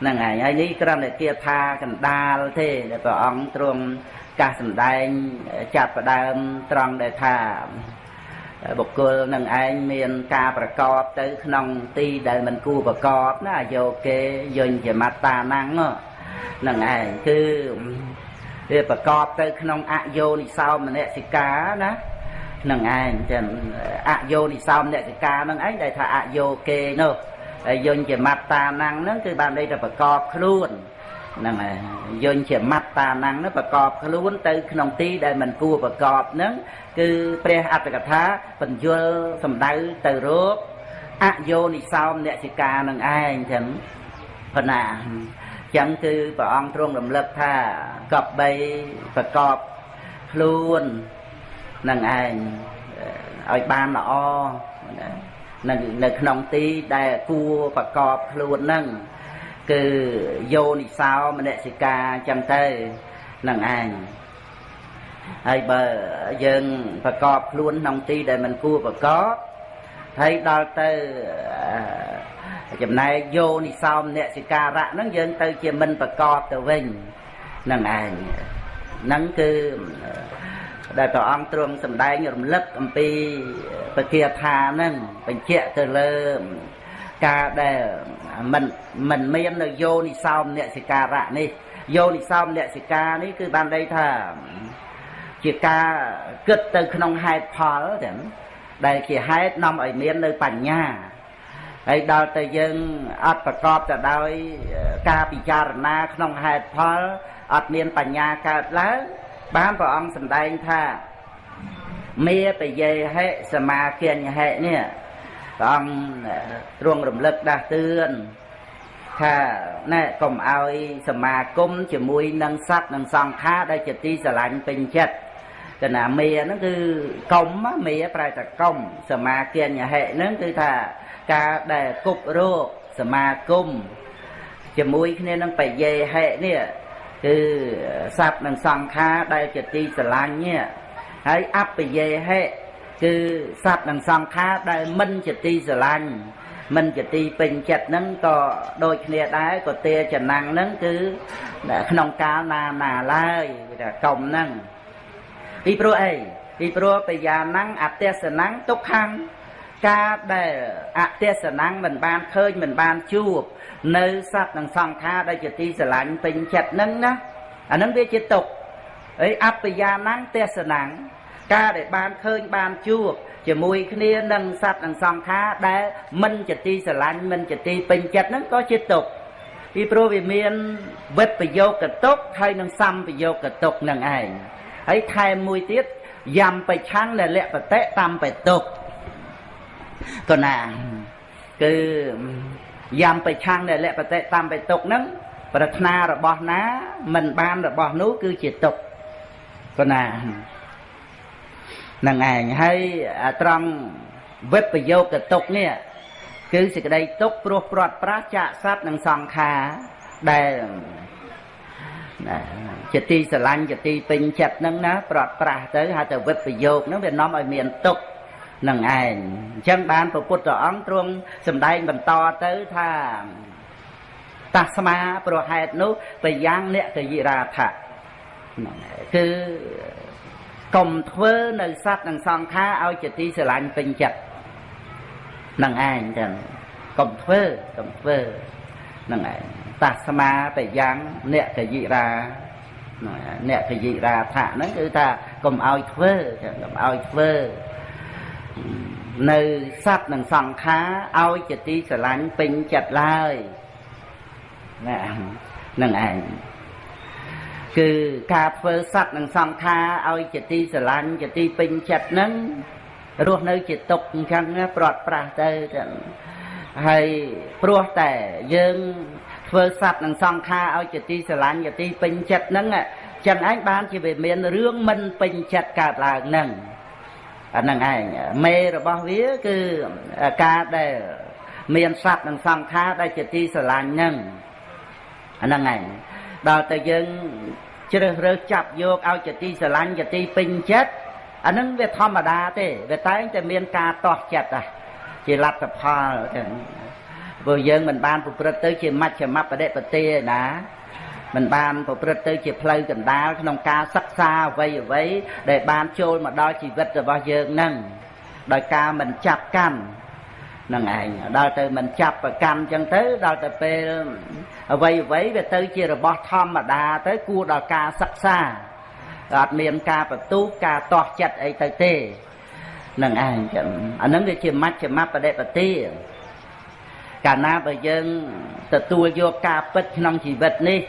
Speaker 1: ហ្នឹងហើយហើយនេះគ្រាន់តែគាថាកណ្ដាលទេដែលព្រះអង្គទ្រង់កាសសម្ដែងចាប់ផ្ដើមត្រង់ដែលថា បុគ្គលនឹងឯងមានការប្រកបទៅក្នុងទីដែលមិនគួរប្រកបណាយោគេយញ្ញជាមត្តាណាំងនឹងឯងគឺវាប្រកបទៅក្នុងអយោនិសោមនសិកាណានឹងឯងចឹងអយោនិសោមនសិកានឹងឯងដែលថាអយោគេនោះហើយយញ្ញជាមត្តាណាំងហ្នឹងគឺបានន័យថាប្រកបខ្លួន ហ្នឹងហើយយញ្ញជាមត្តាណាំងហ្នឹងប្រកបខ្លួនទៅ ក្នុងទីដែលមិនគួរប្រកបហ្នឹងគឺព្រះអត្តកថាបញ្យលសំដៅទៅរកអយោនិសោមអ្នកសិកានឹងឯងចឹងប៉ុណ្ណាចឹងគឺព្រះអង្គទ្រង់រំលឹកថាកប់បីប្រកបខ្លួននឹងឯងឲ្យបានល្អនៅនៅក្នុងទីដែលគួរប្រកបខ្លួននឹង គឺយោនិសោមនសិកាចឹងទៅនឹងឯងហើយបើយើងប្រកបខ្លួនក្នុងទីដែលมันគួរប្រកបហើយដល់ទៅចំណែកយោនិសោមអ្នកសិការៈហ្នឹងយើងទៅជាមិនប្រកបទៅវិញហ្នឹងឯងហ្នឹងគឺដែលព្រះអង្គទ្រង់សម្ដែងរំលឹកអំពីពគាថាហ្នឹងបញ្ជាក់ទៅលើការដែល មិនមិនមាននៅយោនិសោមអ្នកសិការៈនេះយោនិសោមអ្នកសិកានេះគឺបានន័យថា ជាការគិតទៅក្នុងហេតុផលទាំងដែលជាហេតុនាំឲ្យមាននៅបញ្ញាហើយដល់ទៅយើងអត់ប្រកបទៅដោយការពិចារណាក្នុងហេតុផលអត់មានបញ្ញាកើតឡើងបានព្រះអង្គសម្ដែងថាមេបយេហិសមាគញ្ញហិនេះ ព្រះអង្គទ្រង់រំលឹកដាស់តឿនថាណែកុំឲ្យសមាគមជាមួយនឹងសត្វនិងសង្ខារដែលជាទីស្រឡាញ់ពេញចិត្តកណាមេហ្នឹងគឺកុំមេប្រែតែកុំសមាគញ្ញហិហ្នឹងគឺថាការដែលគប់រោគសមាគមជាមួយគ្នានឹងបយេហិនេះគឺសត្វនិងសង្ខារដែលជាទីស្រឡាញ់នេះហើយអបយេហិ គឺសត្វនិងសង្ខារដែលមិនជាទីស្រឡាញ់មិនជាទីពេញចិត្តហ្នឹងក៏ដូចគ្នាដែរក៏ទាចំណាំងហ្នឹងគឺក្នុងកាលណាណាឡើយគេថាកុំហ្នឹងពីព្រោះអីពីព្រោះបយាណੰអទេសណੰទុក្ខំការដែលអទេសណੰមិនបានឃើញមិនបានជួប នៅសត្វនិងសង្ខារដែលជាទីស្រឡាញ់ពេញចិត្តហ្នឹងណាអាហ្នឹងវាជាទុក្ខអីអបយាណੰទេសណੰ ការដែលបានឃើញបានជួបជាមួយគ្នានឹងសត្វនិងសង្ខារដែលមិនជាទីស្រឡាញ់មិនជាទីពេញចិត្តហ្នឹងក៏ជាទុក្ខពីព្រោះវាមានវិបយោគតុកហើយនឹងសម្បយោគតុកនឹងឯងហើយថែមមួយទៀតយ៉ាំបិឆាំងដែលលក្ខតិតាមបេតុកក៏ណាគឺយ៉ាំបិឆាំងដែលលក្ខតិតាមបេតុកហ្នឹងប្រាថ្នារបស់ណា មិនបានរបស់នោះគឺជាទុកក៏ណា នឹងឯងហើយត្រង់វិបយោគទុកនេះគឺសេចក្តីទុកព្រោះព្រាត់ប្រាសចាកសត្វនិងសង្ខារដែលជាទីស្រឡាញ់ជាទីពេញចិត្តហ្នឹងណាព្រាត់ប្រាសទៅហៅទៅវិបយោគហ្នឹងវានាំឲ្យមានទុកនឹងឯងអញ្ចឹងបានព្រះពុទ្ធអង្គទ្រង់សម្ដែងបន្តទៅថាតាស្មាប្រហេតុនោះបយ៉ាងអ្នកកយិរាថៈគឺ កុំធ្វើនៅសត្វនិងសង្ខារឲ្យជាទីស្រឡាញ់ពេញចិត្តនឹងឯងចឹងកុំធ្វើកុំធ្វើហ្នឹងឯងតាស្មាបយ៉ាងអ្នកកយិរាអ្នកកយិរាថាហ្នឹងគឺថាកុំឲ្យធ្វើកុំឲ្យធ្វើនៅសត្វនិងសង្ខារឲ្យជាទីស្រឡាញ់ពេញចិត្តឡើយណានឹងឯង គឺការធ្វើសត្វនិងសង្ខារឲ្យជាទីស្រឡាញ់ជាទីពេញចិត្តហ្នឹងរស់នៅជាទុកអញ្ចឹងប្រត់ប្រាស់ទៅទាំងហើយព្រោះតែយើងធ្វើសត្វនិងសង្ខារឲ្យជាទីស្រឡាញ់ជាទីពេញចិត្តហ្នឹងចឹងឯងបានជាវាមានរឿងមិនពេញចិត្តកើតឡើងហ្នឹងអាហ្នឹងឯងមេរបស់វាគឺការដែលមានសត្វនិងសង្ខារដែលជាទីស្រឡាញ់ហ្នឹងអាហ្នឹងឯងដល់តែយើង ជ្រើសរើសចាប់យកឲ្យជាទីស្រឡាញ់ជាទីពេញចិត្តអាហ្នឹងវាធម្មតាទេវាតែងតែមានការតោះចិត្តដែរជាលទ្ធផលទាំងព្រោះយើងមិនបានប្រព្រឹត្តទៅជាមជ្ឈមបដិបទាណាមិនបានប្រព្រឹត្តទៅជាផ្លូវកណ្ដាលក្នុងការសិក្សាអ្វីអ្វីដែលបានចូលមកដល់ជីវិតរបស់យើងនឹងដោយការមិនចាប់កាន់ នឹងឯងដល់ទៅមិនចាប់ប្រកាន់ចឹងទៅដល់ទៅពេលអ្វីអ្វីវាទៅជារបស់ធម្មតាទៅគួរដល់ការសិក្សាអត់មានការបន្ទូការតោះចិត្តអីទៅទេនឹងឯងចឹងអានឹងវាជាមជ្ឈមបដិបទាកាលណាបើយើងទទួលយកការពិតក្នុងជីវិតនេះ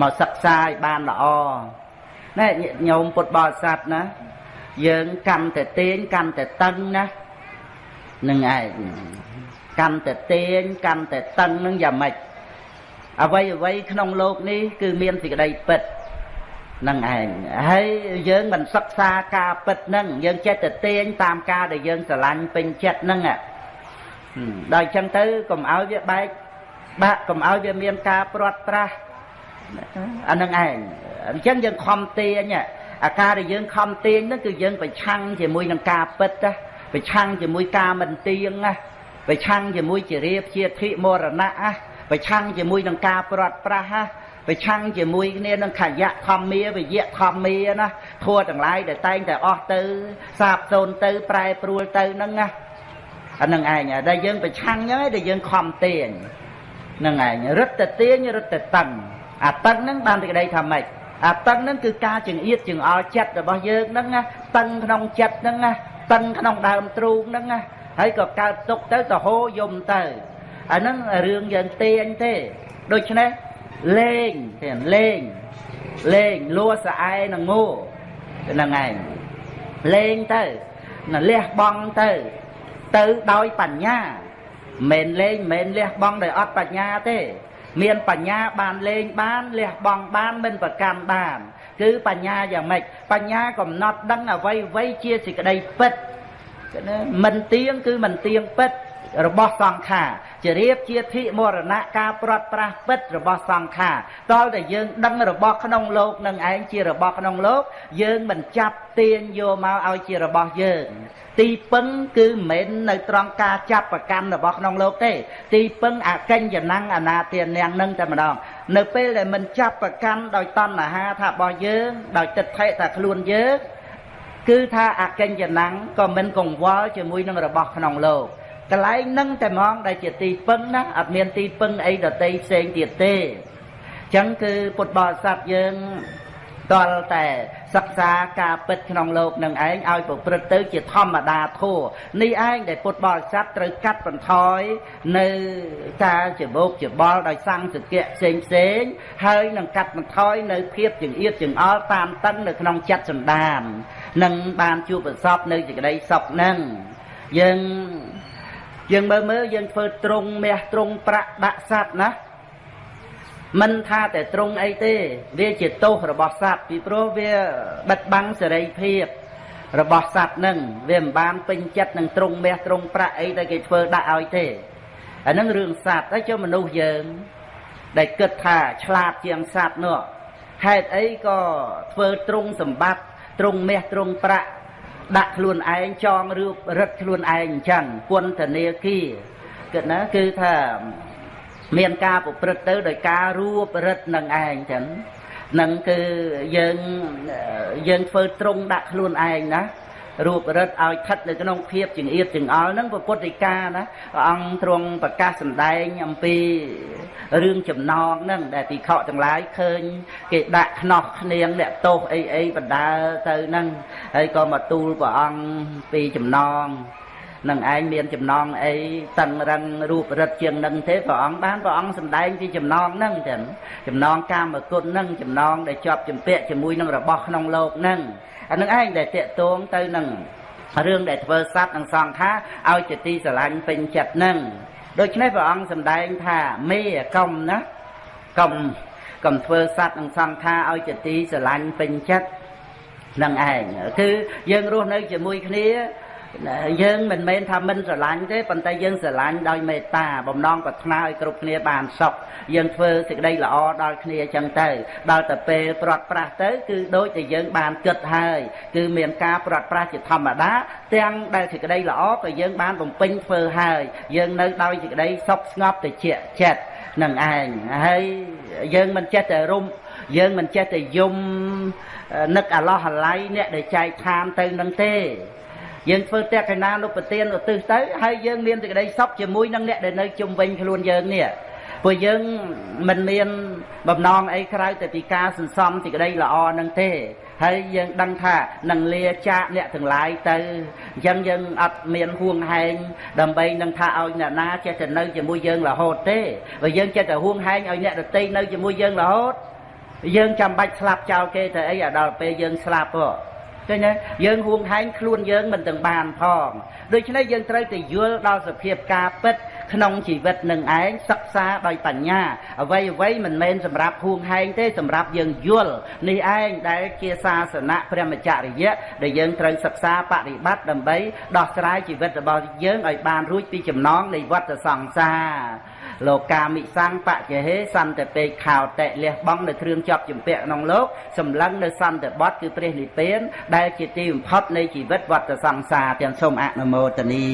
Speaker 1: មកសិក្សាឲ្យបានល្អណែញោមពុទ្ធបរិស័ទណាយើងកាន់តែទាញកាន់តែតឹងណា នឹងឯងកាន់តែទាញកាន់តែតឹងនឹងយ៉ាងម៉េចអ្វីអ្វីក្នុងโลกនេះគឺមានសេចក្តីពិតនឹងឯងហើយយើងមិនសិក្សាការពិតនឹងយើងចេះតែទាញតាមការដែលយើងស្រឡាញ់ពេញចិត្តនឹងដល់អញ្ចឹងទៅកុំឲ្យវាបែកបាក់កុំឲ្យវាមានការព្រាត់ប្រាសអានឹងឯងអញ្ចឹងយើងខំទាញអាការដែលយើងខំទាញហ្នឹងគឺយើងប្រឆាំងជាមួយនឹងការពិតណា ប្រឆាំងជាមួយការមិនទៀងណាប្រឆាំងជាមួយជារៀបជាធិមរណៈណាប្រឆាំងជាមួយនឹងការព្រាត់ប្រាសណាប្រឆាំងជាមួយគ្នានឹងខយៈធម្មាវិយៈធម្មាណាធัวទាំងឡាយដែលតែងតែអស់ទៅ សាបសូន្យទៅ ប្រែប្រួលទៅហ្នឹងណាអានឹងឯងដែលយើងប្រឆាំងហ្នឹងឯងដែលយើងខំទាញហ្នឹងឯងរឹតតែទាញរឹតតែតឹងអាតឹងហ្នឹងបានសេចក្តីថាម៉េចអាតឹងហ្នឹងគឺការចង្អៀតចង្អល់ចិត្តរបស់យើងហ្នឹងណាតឹងក្នុងចិត្តហ្នឹងណា តឹងក្នុងដើមទ្រូងហ្នឹងណាហើយក៏កើតទុកទៅទៅហូរយំទៅអាហ្នឹងរឿងយើងទាញទេដូច្នេះលេងទេលេងលេងលួស្អែនឹងងោហ្នឹងឯងលេងទៅណាលះបង់ទៅទៅដោយបញ្ញាមិនលេងមិនលះបង់ដោយអត់បញ្ញាទេ មានបញ្ញាបានលេងបានលះបង់បានមិនប្រកាន់បាន គឺបញ្ញាយ៉ាងម៉េចបញ្ញាកំណត់ដឹងអ្វីអ្វីជាសេចក្តីពិតមិនទៀងគឺមិនទៀងពិតរបស់សង្ខារជារៀបជាធិមរណៈការប្រត់ប្រាស់ពិតរបស់សង្ខារតលតែយើងដឹងរបស់ក្នុងលោកនឹងឯងជារបស់ក្នុងលោកយើងមិនចាប់ទាញយកមកឲ្យជារបស់យើងទីពឹងគឺមិនមែននៅត្រង់ការចាប់ប្រកាន់របស់ក្នុងលោកទេទីពឹងអកញ្ញណੰអនាទានាងនឹងតែម្ដង នៅពេលដែលមិនចាប់ប្រកាន់ដោយតណ្ហាថារបស់យើងដោយទឹកថេថាខ្លួនយើងគឺថាអកញ្ញណੰក៏មិនកង្វល់ជាមួយនឹងរបស់ក្នុងលោកកន្លែងនឹងតែហ្មងដែលជាទីពឹងណាអត់មានទីពឹងអីដតីផ្សេងទៀតទេអញ្ចឹងគឺពុទ្ធបរិស័ទយើងតលតែ សិក្សាការពិតក្នុងโลกនឹងឯងឲ្យប្រព្រឹត្តទៅជាធម្មតាធัวនេះឯងដែលពុទ្ធបរិស័ទត្រូវកាត់បន្ថយនៅការច្បោកច្បល់ដោយសង្សគៈផ្សេងផ្សេងហើយនឹងកាត់បន្ថយនៅភាពចង្អៀតចង្អល់តាមតឹងនៅក្នុងចិត្តសន្តាននឹងបានជួបប្រសពនៅសេចក្តីសុខនឹងយើងយើងមើលមើលយើងធ្វើត្រង់មាសត្រង់ប្រាក់ដាក់សัตว์ណា មិនថាតែត្រង់អីទេ វាជាទោសរបស់សត្វពីព្រោះវាបិទបាំងសេរីភាពរបស់សត្វនឹងវាមិនបានពេញចិត្តនឹងត្រង់មាសត្រង់ប្រាក់អីដែលគេធ្វើដាក់ឲ្យទេអានឹងរឿងសត្វហើយចុះមនុស្សយើង ដែលគិតថាឆ្លាតជាងសត្វនោះហេតុអីក៏ធ្វើត្រង់សម្បត្តិត្រង់មាសត្រង់ប្រាក់ដាក់ខ្លួនឯងចងរូបរឹតខ្លួនឯងអញ្ចឹងពន្ធនាគារគិតណាគឺថា មានការប្រព្រឹត្តទៅដោយការរួបរិទ្ធនឹងឯងចឹងនឹងគឺយើងយើងធ្វើត្រង់ដាក់ខ្លួនឯងណារូបរិទ្ធឲ្យស្ថិតនៅក្នុងភាពចង្អៀតចង្អល់ហ្នឹងពុទ្ធិកាណាព្រះអង្គទ្រង់ប្រកាសសម្ដែងអំពីរឿងចំណងហ្នឹងដែលទីខកទាំងឡាយឃើញ គេដាក់ខ្នោះគ្នាងអ្នកទោសអីអីបណ្ដាលទៅហ្នឹងហើយក៏មកទូលព្រះអង្គពីចំណង នឹងឯងមានចំណងអីតឹងរឹងរូបរិទ្ធជាងនឹងទេព្រះអង្គបានព្រះអង្គសម្ដែងពីចំណងហ្នឹងចឹងចំណងកាមគុណហ្នឹងចំណងដែលជាប់ជំពាក់ជាមួយនឹងរបស់ក្នុងលោកហ្នឹងអានឹងឯងដែលតេតងទៅនឹងរឿងដែលធ្វើសត្វនិងសង្ខាឲ្យជាទីស្រឡាញ់ពេញចិត្តហ្នឹងដូច្នេះព្រះអង្គសម្ដែងថាមេកុំណាកុំកុំធ្វើសត្វនិងសង្ខាឲ្យជាទីស្រឡាញ់ពេញចិត្តនឹងឯងគឺយើងរស់នៅជាមួយគ្នា យើងមិនមែនថាមិនស្រឡាញ់ទេប៉ុន្តែយើងស្រឡាញ់ដោយមេត្តាបំណងប្រាថ្នាឲ្យគ្រប់គ្នាបានសុខយើងធ្វើសេចក្តីល្អដល់គ្នាអញ្ចឹងទៅដល់តែពេលព្រាត់ប្រាសទៅគឺដូចតែយើងបានគិតហើយគឺមានការព្រាត់ប្រាសជាធម្មតាទាំងដែលសេចក្តីល្អក៏យើងបានបំពេញធ្វើហើយយើងនៅដោយសេចក្តីសុខស្ងប់ត្រជាក់ចិត្តនឹងឯងហើយយើងមិនចេះតែរុំយើងមិនចេះតែយំនឹកអាឡោះអាឡៃអ្នកដែលចែកឋានទៅនឹងទេ យើងធ្វើតេកណានុប្រទានឧទ្ទិសទៅហើយយើងមានសេចក្តីសុខជាមួយនឹងអ្នកដែលនៅជុំវិញខ្លួនយើងនេះព្រោះយើងមិនមានបំណងអីក្រៅតែពីការសន្សំសេចក្តីល្អនឹងទេហើយយើងដឹងថានឹងលាចាកអ្នកទាំងឡាយទៅអញ្ចឹងយើងអត់មានហួងហែងដើម្បីនឹងថាឲ្យអ្នកណាចេះតែនៅជាមួយយើងរហូតទេបើយើងចេះតែហួងហែងឲ្យអ្នកដទៃនៅជាមួយយើងរហូតយើងចាំបាច់ស្លាប់ចោលគេទៅអីដល់ពេលយើងស្លាប់ហ៎ ឃើញទេយើងហួងហែងខ្លួនយើងមិនទាំងបានផងដូច្នេះយើងត្រូវតែយល់ដល់សភាពការពិតក្នុងជីវិតនឹងឯងសិក្សាដោយបញ្ញាអ្វីអ្វីមិនមែនសម្រាប់ហួងហែងទេសម្រាប់យើងយល់នេះឯងដែលជាសាសនៈព្រះមច្ចរិយៈដែលយើងត្រូវសិក្សាបប្រតិបត្តិដើម្បីដោះស្រាយជីវិតរបស់យើងឲ្យបានរួចពីចំណងនៃវដ្តសង្សារ លោកាមិសੰបច្ចហេសន្តិពេកខោតិលះបង់នៅគ្រឿងជាប់ជំពាក់ក្នុងលោកសម្លឹងនៅសន្តិបត្តិគឺព្រះនិព្វាន ដែលជាទីបំផុតនៃជីវិតវដ្តសង្សារទាំងសូមអនុមោទនា